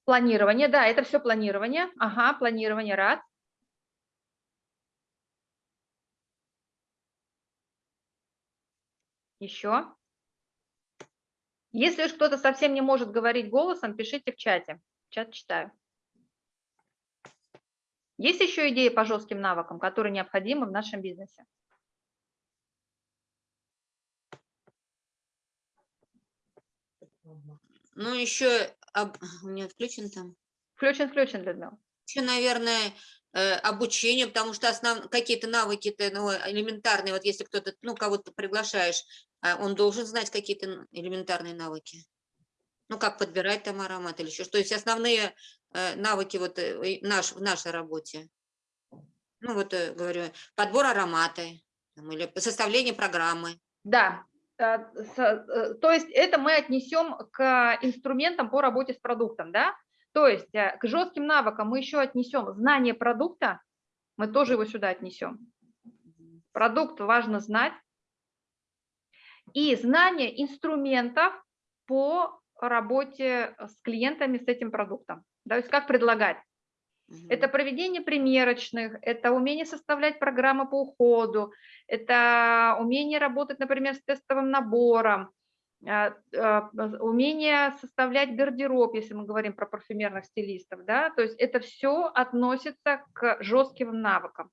Планирование, да, это все планирование. Ага, планирование, раз. Еще. Если уж кто-то совсем не может говорить голосом, пишите в чате. Чат читаю. Есть еще идеи по жестким навыкам, которые необходимы в нашем бизнесе? Ну, еще у меня включен там. Включен, включен, Людмила. Еще, наверное, э, обучение, потому что основ... какие-то навыки-то ну, элементарные, вот если кто-то, ну, кого-то приглашаешь, а он должен знать какие-то элементарные навыки. Ну, как подбирать там аромат или еще что. То есть основные э, навыки вот э, наш, в нашей работе. Ну, вот, говорю, подбор аромата там, или составление программы. Да, то есть это мы отнесем к инструментам по работе с продуктом, да? То есть э, к жестким навыкам мы еще отнесем знание продукта, мы тоже его сюда отнесем. Продукт важно знать. И знание инструментов по работе с клиентами с этим продуктом. Да, то есть как предлагать. Это проведение примерочных, это умение составлять программы по уходу, это умение работать, например, с тестовым набором, а, а, умение составлять гардероб, если мы говорим про парфюмерных стилистов, да, то есть это все относится к жестким навыкам.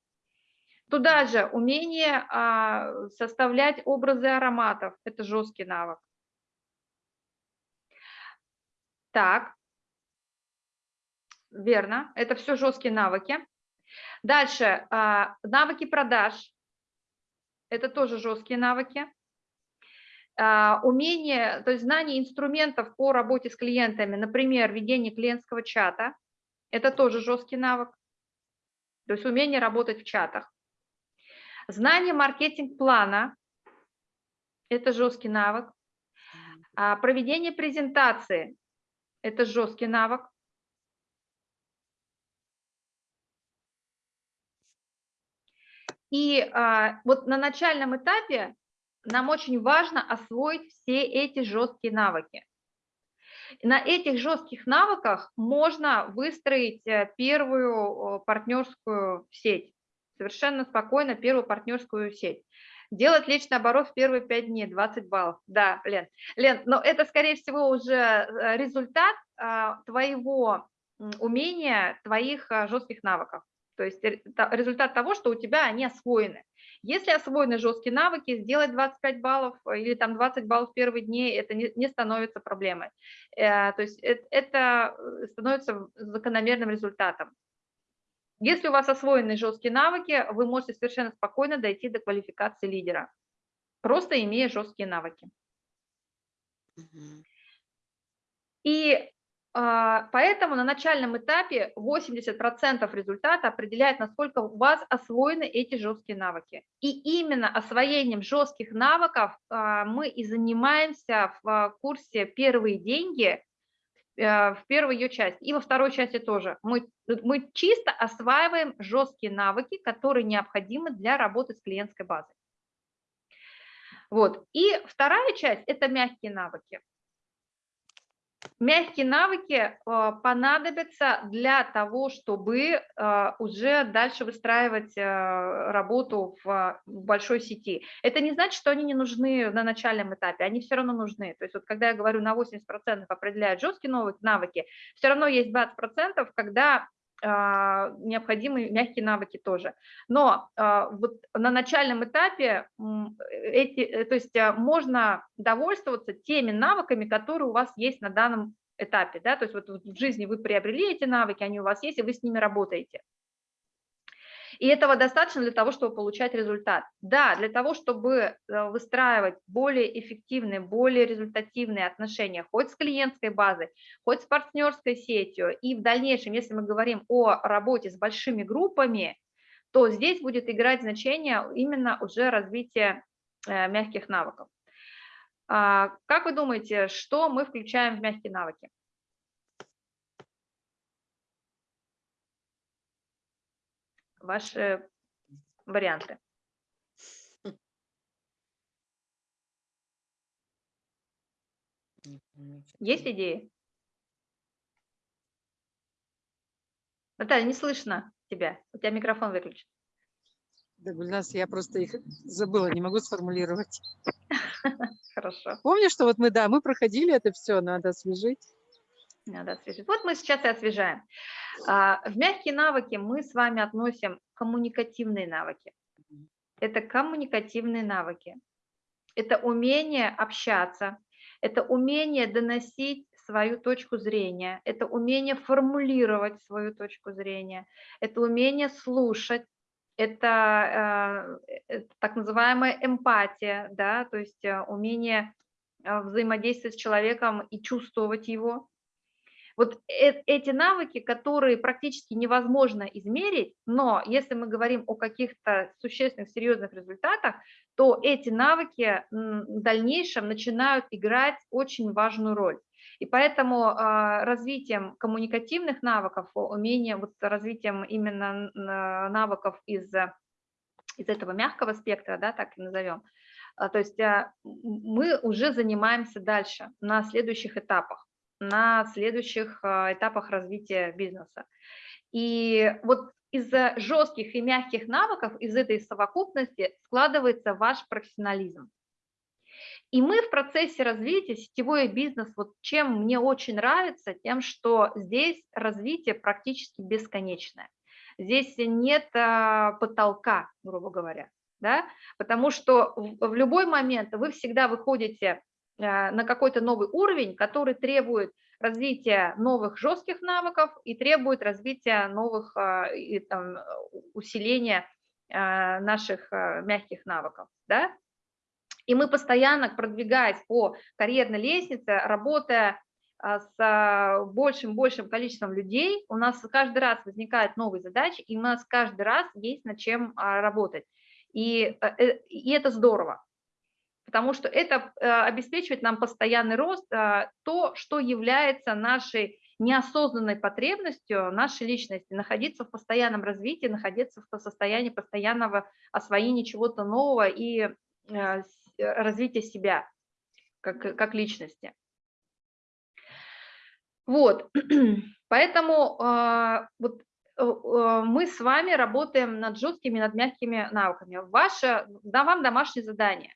Туда же умение а, составлять образы ароматов, это жесткий навык. Так, верно, это все жесткие навыки. Дальше, а, навыки продаж, это тоже жесткие навыки. А, Умение, то есть знание инструментов по работе с клиентами, например, ведение клиентского чата, это тоже жесткий навык. То есть умение работать в чатах. Знание маркетинг-плана, это жесткий навык. А, Проведение презентации, это жесткий навык. И а, вот на начальном этапе нам очень важно освоить все эти жесткие навыки. На этих жестких навыках можно выстроить э, первую партнерскую сеть, совершенно спокойно первую партнерскую сеть. Делать личный оборот в первые 5 дней, 20 баллов. Да, Лен. Лен, но это, скорее всего, уже э, результат а, твоего умения, твоих а, жестких навыков. То есть ре- та- результат того, что у тебя они освоены. Если освоены жесткие навыки, сделать 25 баллов э, или там 20 баллов в первые дни, это не, не становится проблемой. Э, То есть эт- это э, становится закономерным результатом. Если у вас освоены жесткие навыки, вы можете совершенно спокойно дойти до квалификации лидера, просто имея жесткие навыки. И поэтому на начальном этапе 80% результата определяет, насколько у вас освоены эти жесткие навыки. И именно освоением жестких навыков а, мы и занимаемся в а, курсе «Первые деньги», э, в первой ее части, и во второй части тоже. Мы, мы чисто осваиваем жесткие навыки, которые необходимы для работы с клиентской базой. Вот. И вторая часть – это мягкие навыки. Мягкие навыки э, понадобятся для того, чтобы э, уже дальше выстраивать э, работу в, большой сети. Это не значит, что они не нужны на начальном этапе, они все равно нужны. То есть вот когда я говорю на 80% определяют жесткие навыки, все равно есть 20%, когда а, необходимы мягкие навыки тоже. Но а, вот на начальном этапе эти, э, то есть а, можно довольствоваться теми навыками, которые у вас есть на данном этапе. Да? То есть вот в жизни вы приобрели эти навыки, они у вас есть, и вы с ними работаете. И этого достаточно для того, чтобы получать результат. Да, для того, чтобы э, выстраивать более эффективные, более результативные отношения, хоть с клиентской базой, хоть с партнерской сетью, и в дальнейшем, если мы говорим о работе с большими группами, то здесь будет играть значение именно уже развитие э, мягких навыков. А, как вы думаете, что мы включаем в мягкие навыки? Ваши варианты. Есть идеи? Наталья, не слышно тебя. У тебя микрофон выключен. Да, Гульнас, я просто их забыла, не могу сформулировать. [laughs] Хорошо. Помню, что вот мы, да, мы проходили это все, надо освежить. Надо освежить. Вот мы сейчас и освежаем. А, в мягкие навыки мы с вами относим коммуникативные навыки. Это коммуникативные навыки. Это умение общаться, это умение доносить свою точку зрения, это умение формулировать свою точку зрения, это умение слушать, это, э, это так называемая эмпатия, да, то есть э, умение э, взаимодействовать с человеком и чувствовать его. Вот э эти навыки, которые практически невозможно измерить, но если мы говорим о каких-то существенных, серьезных результатах, то эти навыки в дальнейшем начинают играть очень важную роль. И поэтому э, развитием коммуникативных навыков, умением, вот развитием именно навыков из, из этого мягкого спектра, да, так и назовем, то есть мы уже занимаемся дальше на следующих этапах на следующих а, этапах развития бизнеса. И вот из-за жестких и мягких навыков, из этой совокупности складывается ваш профессионализм. И мы в процессе развития сетевой бизнес, вот чем мне очень нравится, тем, что здесь развитие практически бесконечное. Здесь нет а, потолка, грубо говоря, да? потому что в, любой момент вы всегда выходите на какой-то новый уровень, который требует развития новых жестких навыков и требует развития новых а, и, там, усиления а, наших мягких навыков. Да? И мы постоянно, продвигаясь по карьерной лестнице, работая с большим-большим количеством людей, у нас каждый раз возникают новые задачи, и у нас каждый раз есть над чем работать. И, э, и это здорово потому что это э, обеспечивает нам постоянный рост, а, то, что является нашей неосознанной потребностью нашей личности, находиться в постоянном развитии, находиться в состоянии постоянного освоения чего-то нового и э, э, развития себя как, как личности. Вот, [clears throat] поэтому вот мы с вами работаем над жесткими, над мягкими навыками. Ваше, да, вам домашнее задание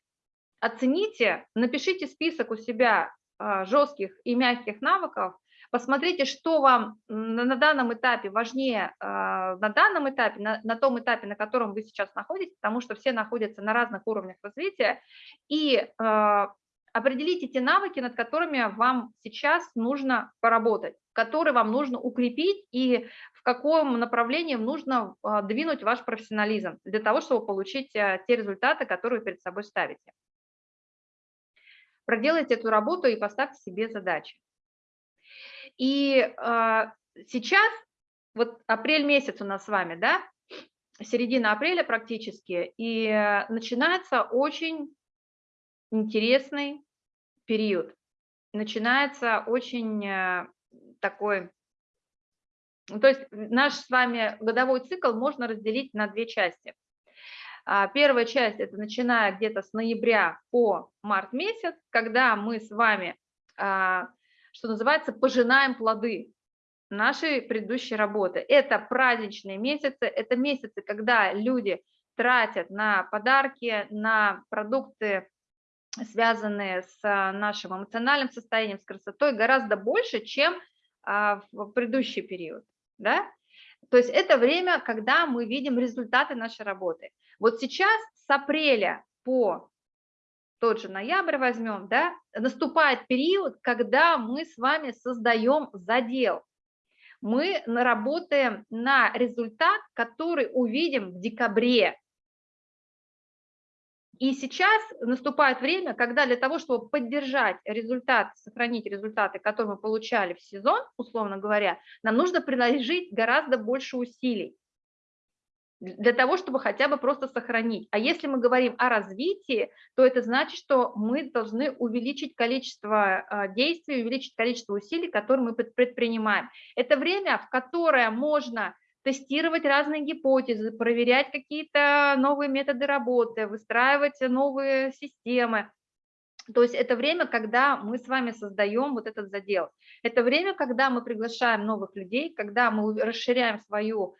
оцените, напишите список у себя а, жестких и мягких навыков, посмотрите, что вам на данном этапе важнее, а, на данном этапе, на, на том этапе, на котором вы сейчас находитесь, потому что все находятся на разных уровнях развития, и а, определите те навыки, над которыми вам сейчас нужно поработать, которые вам нужно укрепить и в каком направлении нужно двинуть ваш профессионализм для того, чтобы получить те результаты, которые вы перед собой ставите проделайте эту работу и поставьте себе задачи. И э, сейчас, вот апрель месяц у нас с вами, да, середина апреля практически, и начинается очень интересный период. Начинается очень э, такой... То есть наш с вами годовой цикл можно разделить на две части. А, первая часть – это начиная где-то с ноября по март месяц, когда мы с вами, а, что называется, пожинаем плоды нашей предыдущей работы. Это праздничные месяцы, это месяцы, когда люди тратят на подарки, на продукты, связанные с нашим эмоциональным состоянием, с красотой, гораздо больше, чем а, в предыдущий период. Да? То есть это время, когда мы видим результаты нашей работы. Вот сейчас с апреля по тот же ноябрь возьмем, да, наступает период, когда мы с вами создаем задел. Мы работаем на результат, который увидим в декабре. И сейчас наступает время, когда для того, чтобы поддержать результат, сохранить результаты, которые мы получали в сезон, условно говоря, нам нужно приложить гораздо больше усилий для того, чтобы хотя бы просто сохранить. А если мы говорим о развитии, то это значит, что мы должны увеличить количество а, действий, увеличить количество усилий, которые мы предпринимаем. Это время, в которое можно тестировать разные гипотезы, проверять какие-то новые методы работы, выстраивать новые системы. То есть это время, когда мы с вами создаем вот этот задел. Это время, когда мы приглашаем новых людей, когда мы расширяем свою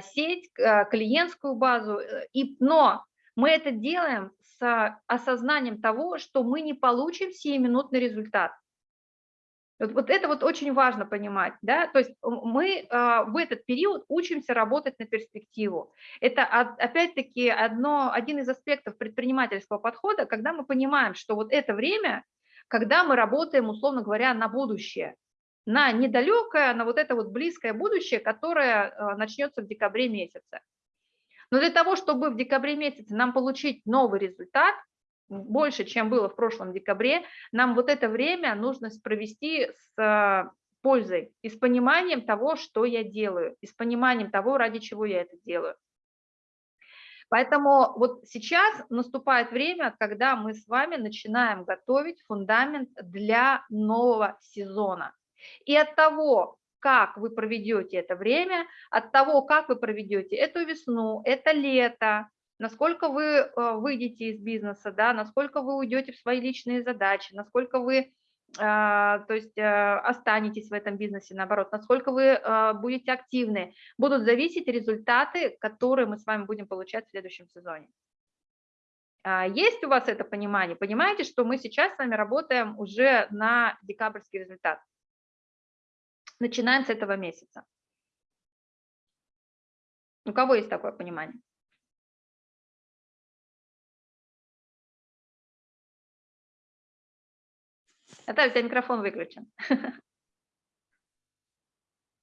сеть, а, клиентскую базу, э, и, но мы это делаем с осознанием того, что мы не получим сиюминутный результат. Вот, вот это вот очень важно понимать, да, то есть мы а, в этот период учимся работать на перспективу. Это опять-таки один из аспектов предпринимательского подхода, когда мы понимаем, что вот это время, когда мы работаем, условно говоря, на будущее на недалекое, на вот это вот близкое будущее, которое э, начнется в декабре месяце. Но для того, чтобы в декабре месяце нам получить новый результат, больше, чем было в прошлом декабре, нам вот это время нужно провести с э, пользой и с пониманием того, что я делаю, и с пониманием того, ради чего я это делаю. Поэтому вот сейчас наступает время, когда мы с вами начинаем готовить фундамент для нового сезона. И от того, как вы проведете это время, от того, как вы проведете эту весну, это лето, насколько вы э, выйдете из бизнеса, да, насколько вы уйдете в свои личные задачи, насколько вы а, то есть э, останетесь в этом бизнесе, наоборот, насколько вы э, будете активны, будут зависеть результаты, которые мы с вами будем получать в следующем сезоне. А, есть у вас это понимание? Понимаете, что мы сейчас с вами работаем уже на декабрьский результат? Начинаем с этого месяца. У кого есть такое понимание? Это у тебя микрофон выключен. [laughs]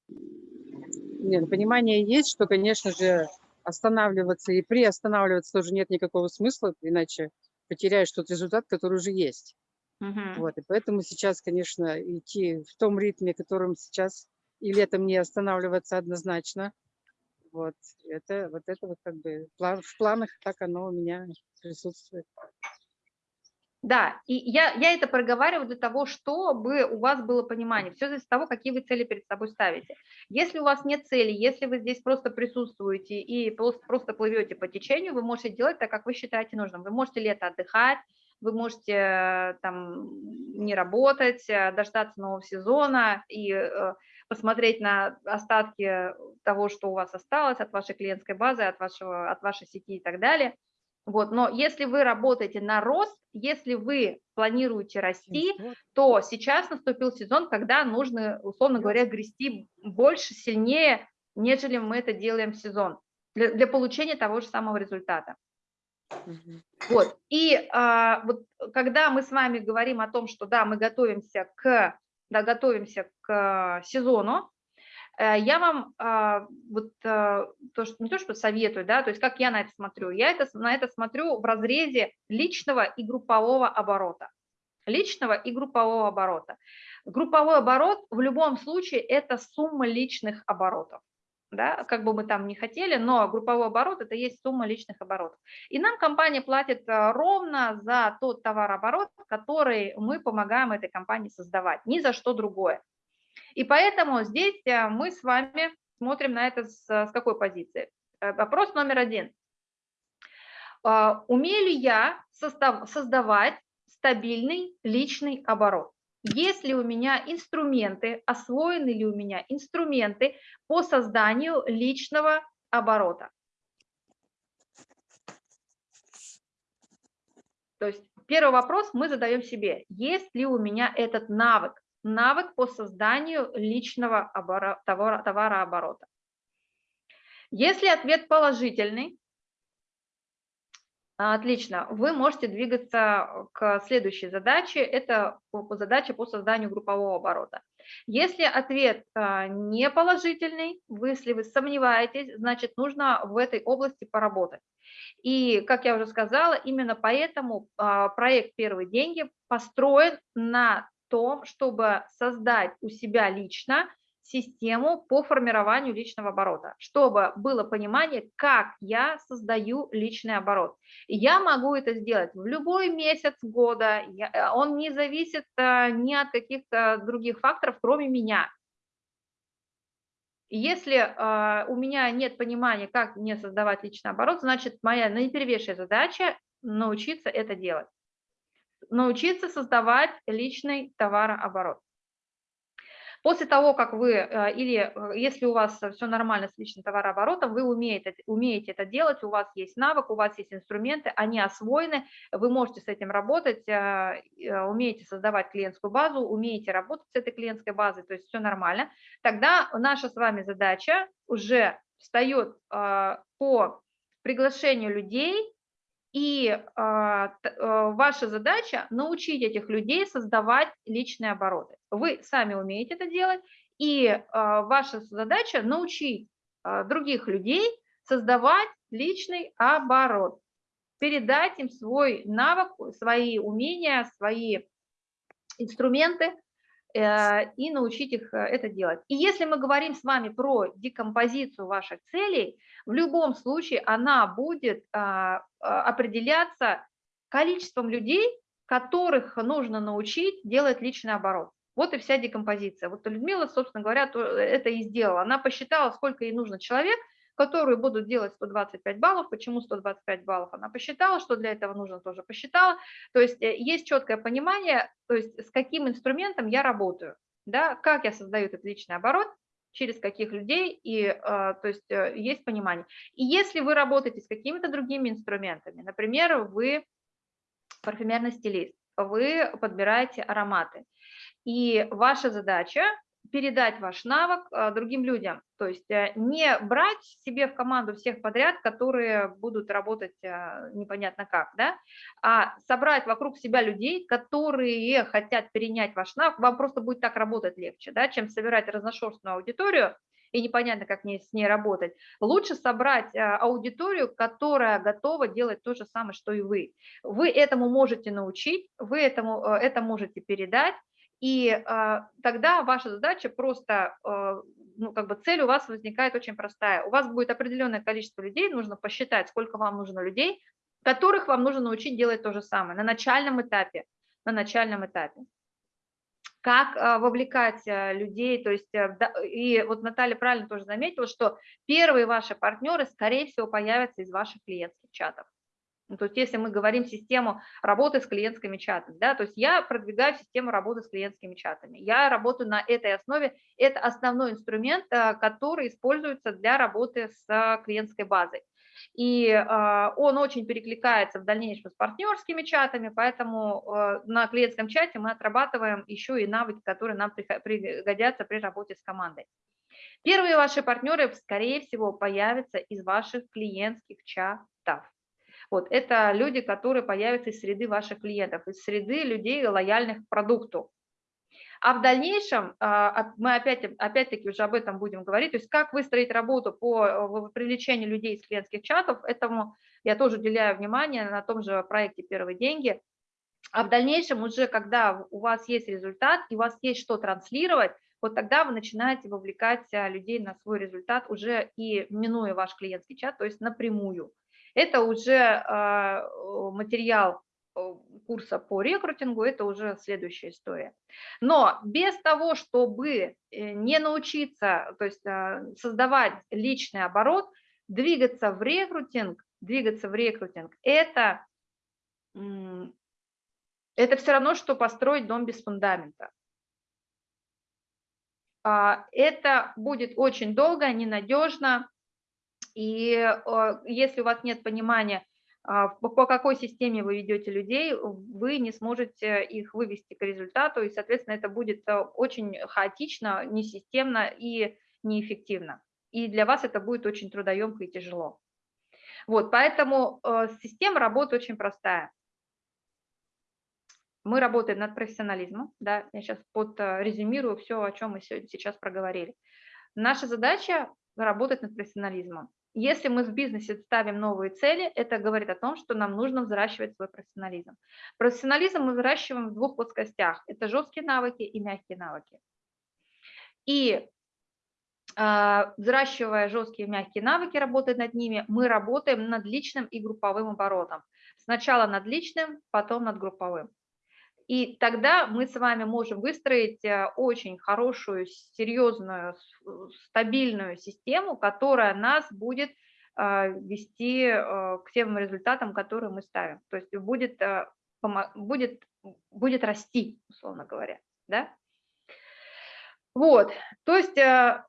Нет, понимание есть, что, конечно же, останавливаться и приостанавливаться тоже нет никакого смысла, иначе потеряешь тот результат, который уже есть. Мгм. Вот, и поэтому сейчас, конечно, идти в том ритме, которым сейчас, и летом не останавливаться однозначно. Вот, это вот это вот как бы план- в планах так оно у меня присутствует. Да, и я, я это проговариваю для того, чтобы у вас было понимание. Все зависит от того, какие вы цели перед собой ставите. Если у вас нет цели, если вы здесь просто присутствуете и просто, просто плывете по течению, вы можете делать так, как вы считаете нужным. Вы можете лето отдыхать, вы можете э, там не работать, э, дождаться нового сезона и э, посмотреть на остатки того, что у вас осталось от вашей клиентской базы, от, вашего, от вашей сети и так далее. Вот, но если вы работаете на рост, если вы планируете расти, то сейчас наступил сезон, когда нужно, условно говоря, грести больше, сильнее, нежели мы это делаем в сезон для, для получения того же самого результата. Вот. И а, вот когда мы с вами говорим о том, что да, мы готовимся к, да, готовимся к сезону, э, я вам а, вот а, то, что, не то, что советую, да, то есть как я на это смотрю, я это, на это смотрю в разрезе личного и группового оборота. Личного и группового оборота. Групповой оборот в любом случае это сумма личных оборотов да, как бы мы там не хотели, но групповой оборот – это есть сумма личных оборотов. И нам компания платит э, ровно за тот товарооборот, который мы помогаем этой компании создавать, ни за что другое. И поэтому здесь э, мы с вами смотрим на это с, с какой позиции. Э, вопрос номер один. Умею ли я создавать стабильный личный оборот? Есть ли у меня инструменты, освоены ли у меня инструменты по созданию личного оборота. То есть первый вопрос мы задаем себе, есть ли у меня этот навык, навык по созданию личного оборот, товарооборота. Если ответ положительный, отлично, вы можете двигаться к следующей задаче, это по- по созданию группового оборота. Если ответ а, не положительный, если вы сомневаетесь, значит нужно в этой области поработать. И, как я уже сказала, именно поэтому а, проект «Первые деньги» построен на том, чтобы создать у себя лично систему по формированию личного оборота, чтобы было понимание, как я создаю личный оборот. Я могу это сделать в любой месяц года, э, он не зависит а, ни от каких-то других факторов, кроме меня. Если а, у меня нет понимания, как мне создавать личный оборот, значит, моя наипервейшая задача научиться это делать. Научиться создавать личный товарооборот. После того, как вы, э, или э, если у вас все нормально с личным товарооборотом, вы умеете, умеете это делать, у вас есть навык, у вас есть инструменты, они освоены, вы можете с этим работать, э, э, умеете создавать клиентскую базу, умеете работать с этой клиентской базой, то есть все нормально, тогда наша с вами задача уже встает э, по приглашению людей, и а, а, ваша задача научить этих людей создавать личные обороты. Вы сами умеете это делать, и а, ваша задача научить а, других людей создавать личный оборот, передать им свой навык, свои умения, свои инструменты э, и научить их э, это делать. И если мы говорим с вами про декомпозицию ваших целей, в любом случае она будет а, а, определяться количеством людей, которых нужно научить делать личный оборот. Вот и вся декомпозиция. Вот Людмила, собственно говоря, то- это и сделала. Она посчитала, сколько ей нужно человек, которые будут делать 125 баллов. Почему 125 баллов? Она посчитала, что для этого нужно, тоже посчитала. То есть э, есть четкое понимание, то есть с каким инструментом я работаю, да, как я создаю этот личный оборот, через каких людей, и э, то есть э, есть понимание. И если вы работаете с какими-то другими инструментами, например, вы парфюмерный стилист, вы подбираете ароматы, и ваша задача передать ваш навык а, другим людям, то есть э, не брать себе в команду всех подряд, которые будут работать а, непонятно как, да, а собрать вокруг себя людей, которые хотят перенять ваш навык, вам просто будет так работать легче, да, чем собирать разношерстную аудиторию, и непонятно, как с ней работать. Лучше собрать аудиторию, которая готова делать то же самое, что и вы. Вы этому можете научить, вы этому, э, это можете передать, и а, тогда ваша задача просто, а, ну, как бы цель у вас возникает очень простая. У вас будет определенное количество людей, нужно посчитать, сколько вам нужно людей, которых вам нужно научить делать то же самое на начальном этапе. На начальном этапе. Как а, вовлекать а, людей, то есть, а, да, и вот Наталья правильно тоже заметила, что первые ваши партнеры, скорее всего, появятся из ваших клиентских чатов. Ну, то есть если мы говорим систему работы с клиентскими чатами, да, то есть я продвигаю систему работы с клиентскими чатами, я работаю на этой основе, это основной инструмент, а, который используется для работы с а, клиентской базой. И а, он очень перекликается в дальнейшем с партнерскими чатами, поэтому а, на клиентском чате мы отрабатываем еще и навыки, которые нам пригодятся при работе с командой. Первые ваши партнеры, скорее всего, появятся из ваших клиентских чатов. Вот, это люди, которые появятся из среды ваших клиентов, из среды людей, лояльных к продукту. А в дальнейшем а, мы опять, опять-таки уже об этом будем говорить, то есть как выстроить работу по привлечению людей из клиентских чатов, этому я тоже уделяю внимание на том же проекте «Первые деньги». А в дальнейшем уже, когда у вас есть результат и у вас есть что транслировать, вот тогда вы начинаете вовлекать а, людей на свой результат уже и минуя ваш клиентский чат, то есть напрямую. Это уже а, материал курса по рекрутингу, это уже следующая история. Но без того, чтобы э, не научиться, то есть а, создавать личный оборот, двигаться в рекрутинг, двигаться в рекрутинг, это, это все равно, что построить дом без фундамента. А, Это будет очень долго, ненадежно, и э, если у вас нет понимания, а, по какой системе вы ведете людей, вы не сможете их вывести к результату, и, соответственно, это будет э, очень хаотично, несистемно и неэффективно. и для вас это будет очень трудоемко и тяжело. Вот, поэтому э, система работы очень простая. Мы работаем над профессионализмом, да, я сейчас подрезюмирую все, о чем мы сегодня, сейчас проговорили. Наша задача работать над профессионализмом. Если мы в бизнесе ставим новые цели, это говорит о том, что нам нужно взращивать свой профессионализм. Профессионализм мы взращиваем в двух плоскостях. Это жесткие навыки и мягкие навыки. И а, взращивая жесткие и мягкие навыки, работая над ними, мы работаем над личным и групповым оборотом. Сначала над личным, потом над групповым. И тогда мы с вами можем выстроить э, очень хорошую, серьезную, стабильную систему, которая нас будет э, вести э, к тем результатам, которые мы ставим. То есть будет, будет, будет расти, условно говоря. Да? Вот, то есть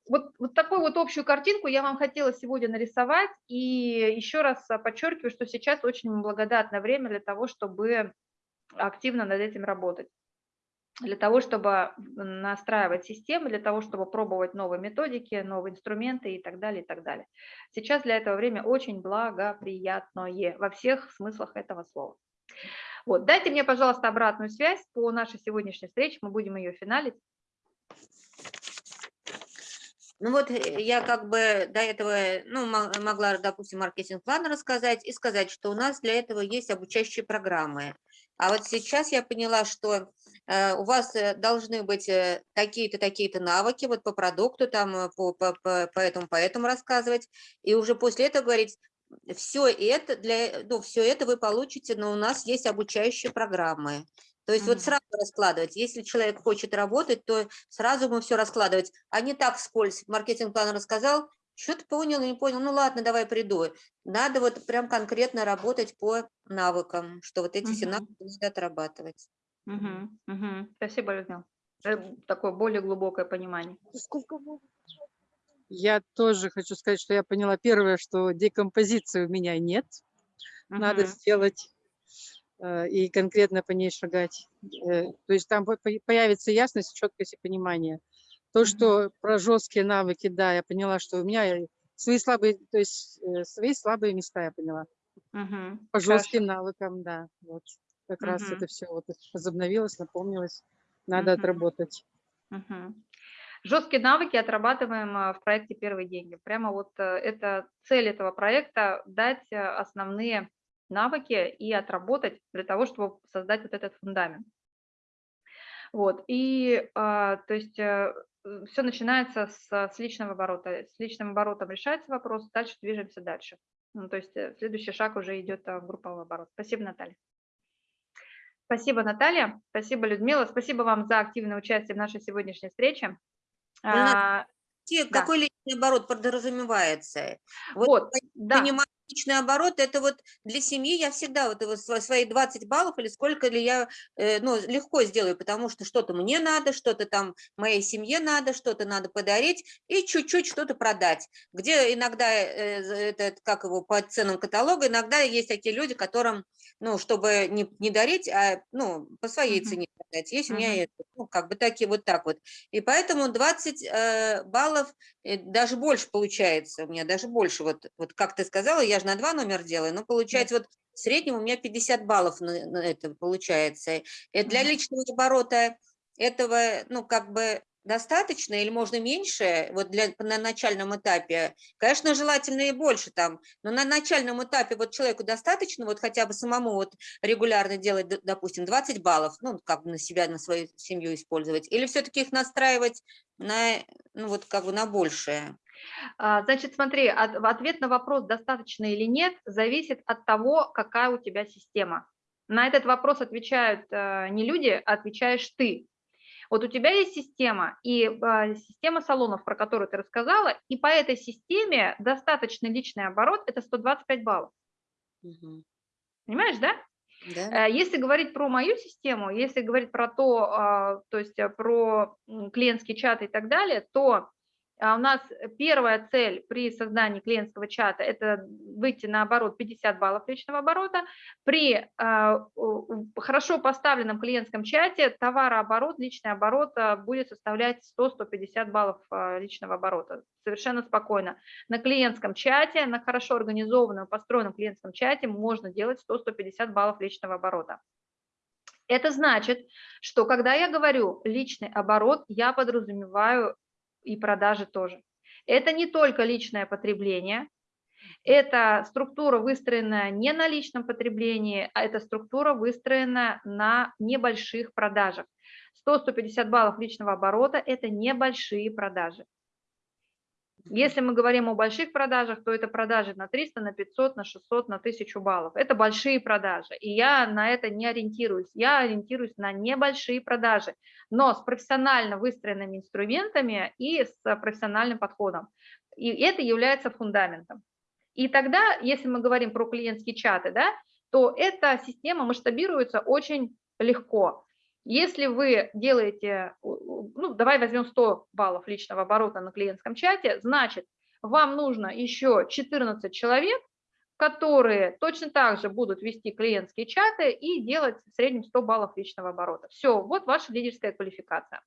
вот, вот такую вот общую картинку я вам хотела сегодня нарисовать, и еще раз подчеркиваю, что сейчас очень благодатное время для того, чтобы активно над этим работать для того, чтобы настраивать системы, для того, чтобы пробовать новые методики, новые инструменты и так далее, и так далее. Сейчас для этого время очень благоприятное во всех смыслах этого слова. Вот, дайте мне, пожалуйста, обратную связь по нашей сегодняшней встрече, мы будем ее финалить. Ну вот э, я как бы до этого ну, могла, допустим, маркетинг-план рассказать и сказать, что у нас для этого есть обучающие программы. А вот сейчас я поняла, что э, у вас э, должны быть э, такие-то, такие-то навыки вот по продукту, там, по, по, по, по этому, по этому рассказывать, и уже после этого говорить, все это, для, ну, все это вы получите, но у нас есть обучающие программы. То есть mm -hmm. вот сразу раскладывать. Если человек хочет работать, то сразу ему все раскладывать, а не так вскользь. Маркетинг-план рассказал, что-то понял, не понял, ну ладно, давай приду. Надо вот прям конкретно работать по навыкам, что вот эти угу. все навыки надо отрабатывать. Угу, угу. Спасибо, Людмила. Э, такое более глубокое понимание. Я тоже хочу сказать, что я поняла первое, что декомпозиции у меня нет. Угу. Надо сделать э, и конкретно по ней шагать. Э, то есть там появится ясность, четкость и понимание. То, что про жесткие навыки, да, я поняла, что у меня свои слабые, то есть э, свои слабые места я поняла. Угу. По жестким Хорошо. навыкам, да. Вот как угу. раз это все вот возобновилось, напомнилось. Надо угу. отработать. Угу. Жесткие навыки отрабатываем э, в проекте «Первые деньги». Прямо вот э, это цель этого проекта – дать основные навыки и отработать для того, чтобы создать вот этот фундамент. Вот, и, а, то есть, все начинается с, с личного оборота. С личным оборотом решается вопрос, дальше движемся дальше. Ну, то есть э, следующий шаг уже идет в групповой оборот. Спасибо, Наталья. Спасибо, Наталья. Спасибо, Людмила. Спасибо вам за активное участие в нашей сегодняшней встрече. А, какой да. личный оборот подразумевается? Вот, вот да. понимаю, личный оборот, это вот для семьи я всегда вот свои 20 баллов или сколько ли я э, ну, легко сделаю, потому что что-то мне надо, что-то там моей семье надо, что-то надо подарить и чуть-чуть что-то продать. Где иногда, э, это как его, по ценам каталога, иногда есть такие люди, которым, ну, чтобы не, не дарить, а, ну, по своей uh -huh. цене продать. Есть uh -huh. у меня это, ну, как бы такие вот так вот. И поэтому 20 э, баллов, э, даже больше получается у меня, даже больше, вот, вот как ты сказала, я же на два номер делаю, но получается вот в среднем у меня 50 баллов на, на это получается. И для личного оборота этого, ну, как бы достаточно или можно меньше, вот для, на начальном этапе, конечно, желательно и больше там, но на начальном этапе вот человеку достаточно вот хотя бы самому вот регулярно делать, допустим, 20 баллов, ну, как бы на себя, на свою семью использовать, или все-таки их настраивать на, ну, вот как бы на большее? А, значит, смотри, ответ на вопрос, достаточно или нет, зависит от того, какая у тебя система. На этот вопрос отвечают э, не люди, а отвечаешь ты. Вот у тебя есть система, и а, система салонов, про которую ты рассказала, и по этой системе достаточно личный оборот – это 125 баллов. Угу. Понимаешь, да? Да. Э, если говорить про мою систему, если говорить про то, а, то есть э, про клиентский чат и так далее, то у нас первая цель при создании клиентского чата – это выйти на оборот 50 баллов личного оборота. При а, хорошо поставленном клиентском чате товарооборот, личный оборот а, будет составлять 100-150 баллов а, личного оборота. Совершенно спокойно. На клиентском чате, на хорошо организованном, построенном клиентском чате можно делать 100-150 баллов личного оборота. Это значит, что когда я говорю личный оборот, я подразумеваю и продажи тоже. Это не только личное потребление, это структура, выстроенная не на личном потреблении, а это структура, выстроена на небольших продажах. 100-150 баллов личного оборота – это небольшие продажи. Если мы говорим о больших продажах, то это продажи на 300, на 500, на 600, на 1000 баллов. Это большие продажи, и я на это не ориентируюсь. Я ориентируюсь на небольшие продажи, но с профессионально выстроенными инструментами и с профессиональным подходом. И это является фундаментом. И тогда, если мы говорим про клиентские чаты, да, то эта система масштабируется очень легко. Если вы делаете, ну, давай возьмем 100 баллов личного оборота на клиентском чате, значит, вам нужно еще 14 человек, которые точно так же будут вести клиентские чаты и делать в среднем 100 баллов личного оборота. Все, вот ваша лидерская квалификация.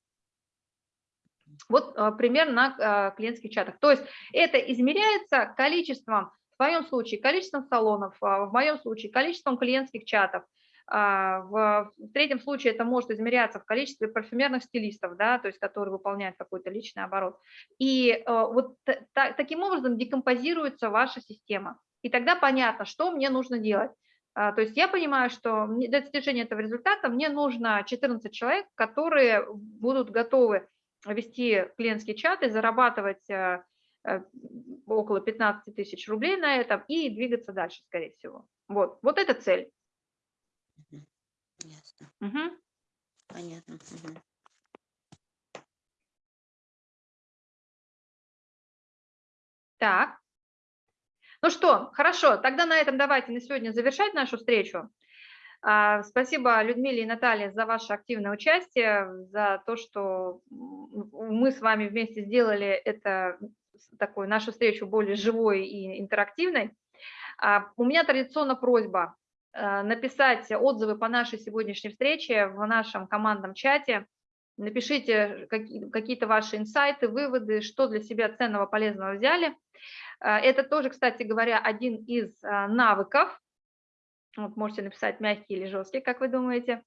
Вот а, пример на а, клиентских чатах. То есть это измеряется количеством, в твоем случае количеством салонов, а, в моем случае количеством клиентских чатов, В в третьем случае это может измеряться в количестве парфюмерных стилистов, да, то есть которые выполняют какой-то личный оборот. И э, вот та- та- таким образом декомпозируется ваша система. И тогда понятно, что мне нужно делать. А, То есть я понимаю, что для достижения этого результата мне нужно 14 человек, которые будут готовы вести клиентские чаты, зарабатывать э, э, около 15 тысяч рублей на этом и двигаться дальше, скорее всего. Вот, вот это цель. Ясно, Мгм. понятно. мгм. Так. Ну что, хорошо, тогда на этом давайте на сегодня завершать нашу встречу. А, Спасибо Людмиле и Наталье за ваше активное участие, за то, что мы с вами вместе сделали это такую нашу встречу более живой и интерактивной. А, У меня традиционно просьба написать отзывы по нашей сегодняшней встрече в нашем командном чате. Напишите какие- какие-то ваши инсайты, выводы, что для себя ценного, полезного взяли. А, Это тоже, кстати говоря, один из навыков. Вот можете написать мягкий или жесткий, как вы думаете.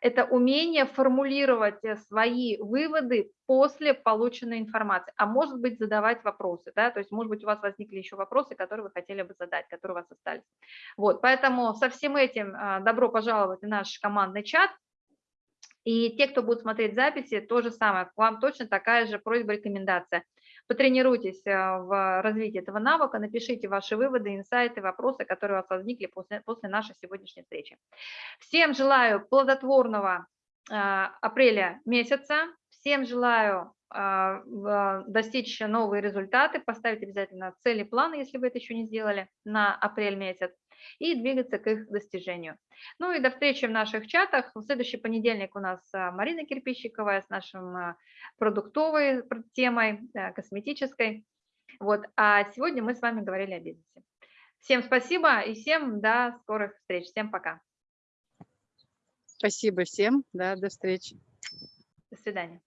Это умение формулировать э, свои выводы после полученной информации, а может быть задавать вопросы, да, то есть может быть у вас возникли еще вопросы, которые вы хотели бы задать, которые у вас остались. Вот, поэтому со всем этим а, добро пожаловать в наш командный чат. И те, кто будут смотреть записи, то же самое, к вам точно такая же просьба, рекомендация. Потренируйтесь а, в развитии этого навыка, напишите ваши выводы, инсайты, вопросы, которые у вас возникли после, после нашей сегодняшней встречи. Всем желаю плодотворного а, апреля месяца, всем желаю а, достичь новые результаты, поставить обязательно цели, планы, если вы это еще не сделали, на апрель месяц, и двигаться к их достижению. Ну и до встречи в наших чатах. В следующий понедельник у нас а, Марина Кирпищиковая с нашим а, продуктовой пр- темой, а, косметической. Вот. А сегодня мы с вами говорили о бизнесе. Всем спасибо и всем до скорых встреч. Всем пока. Спасибо всем, да, до встречи. До свидания.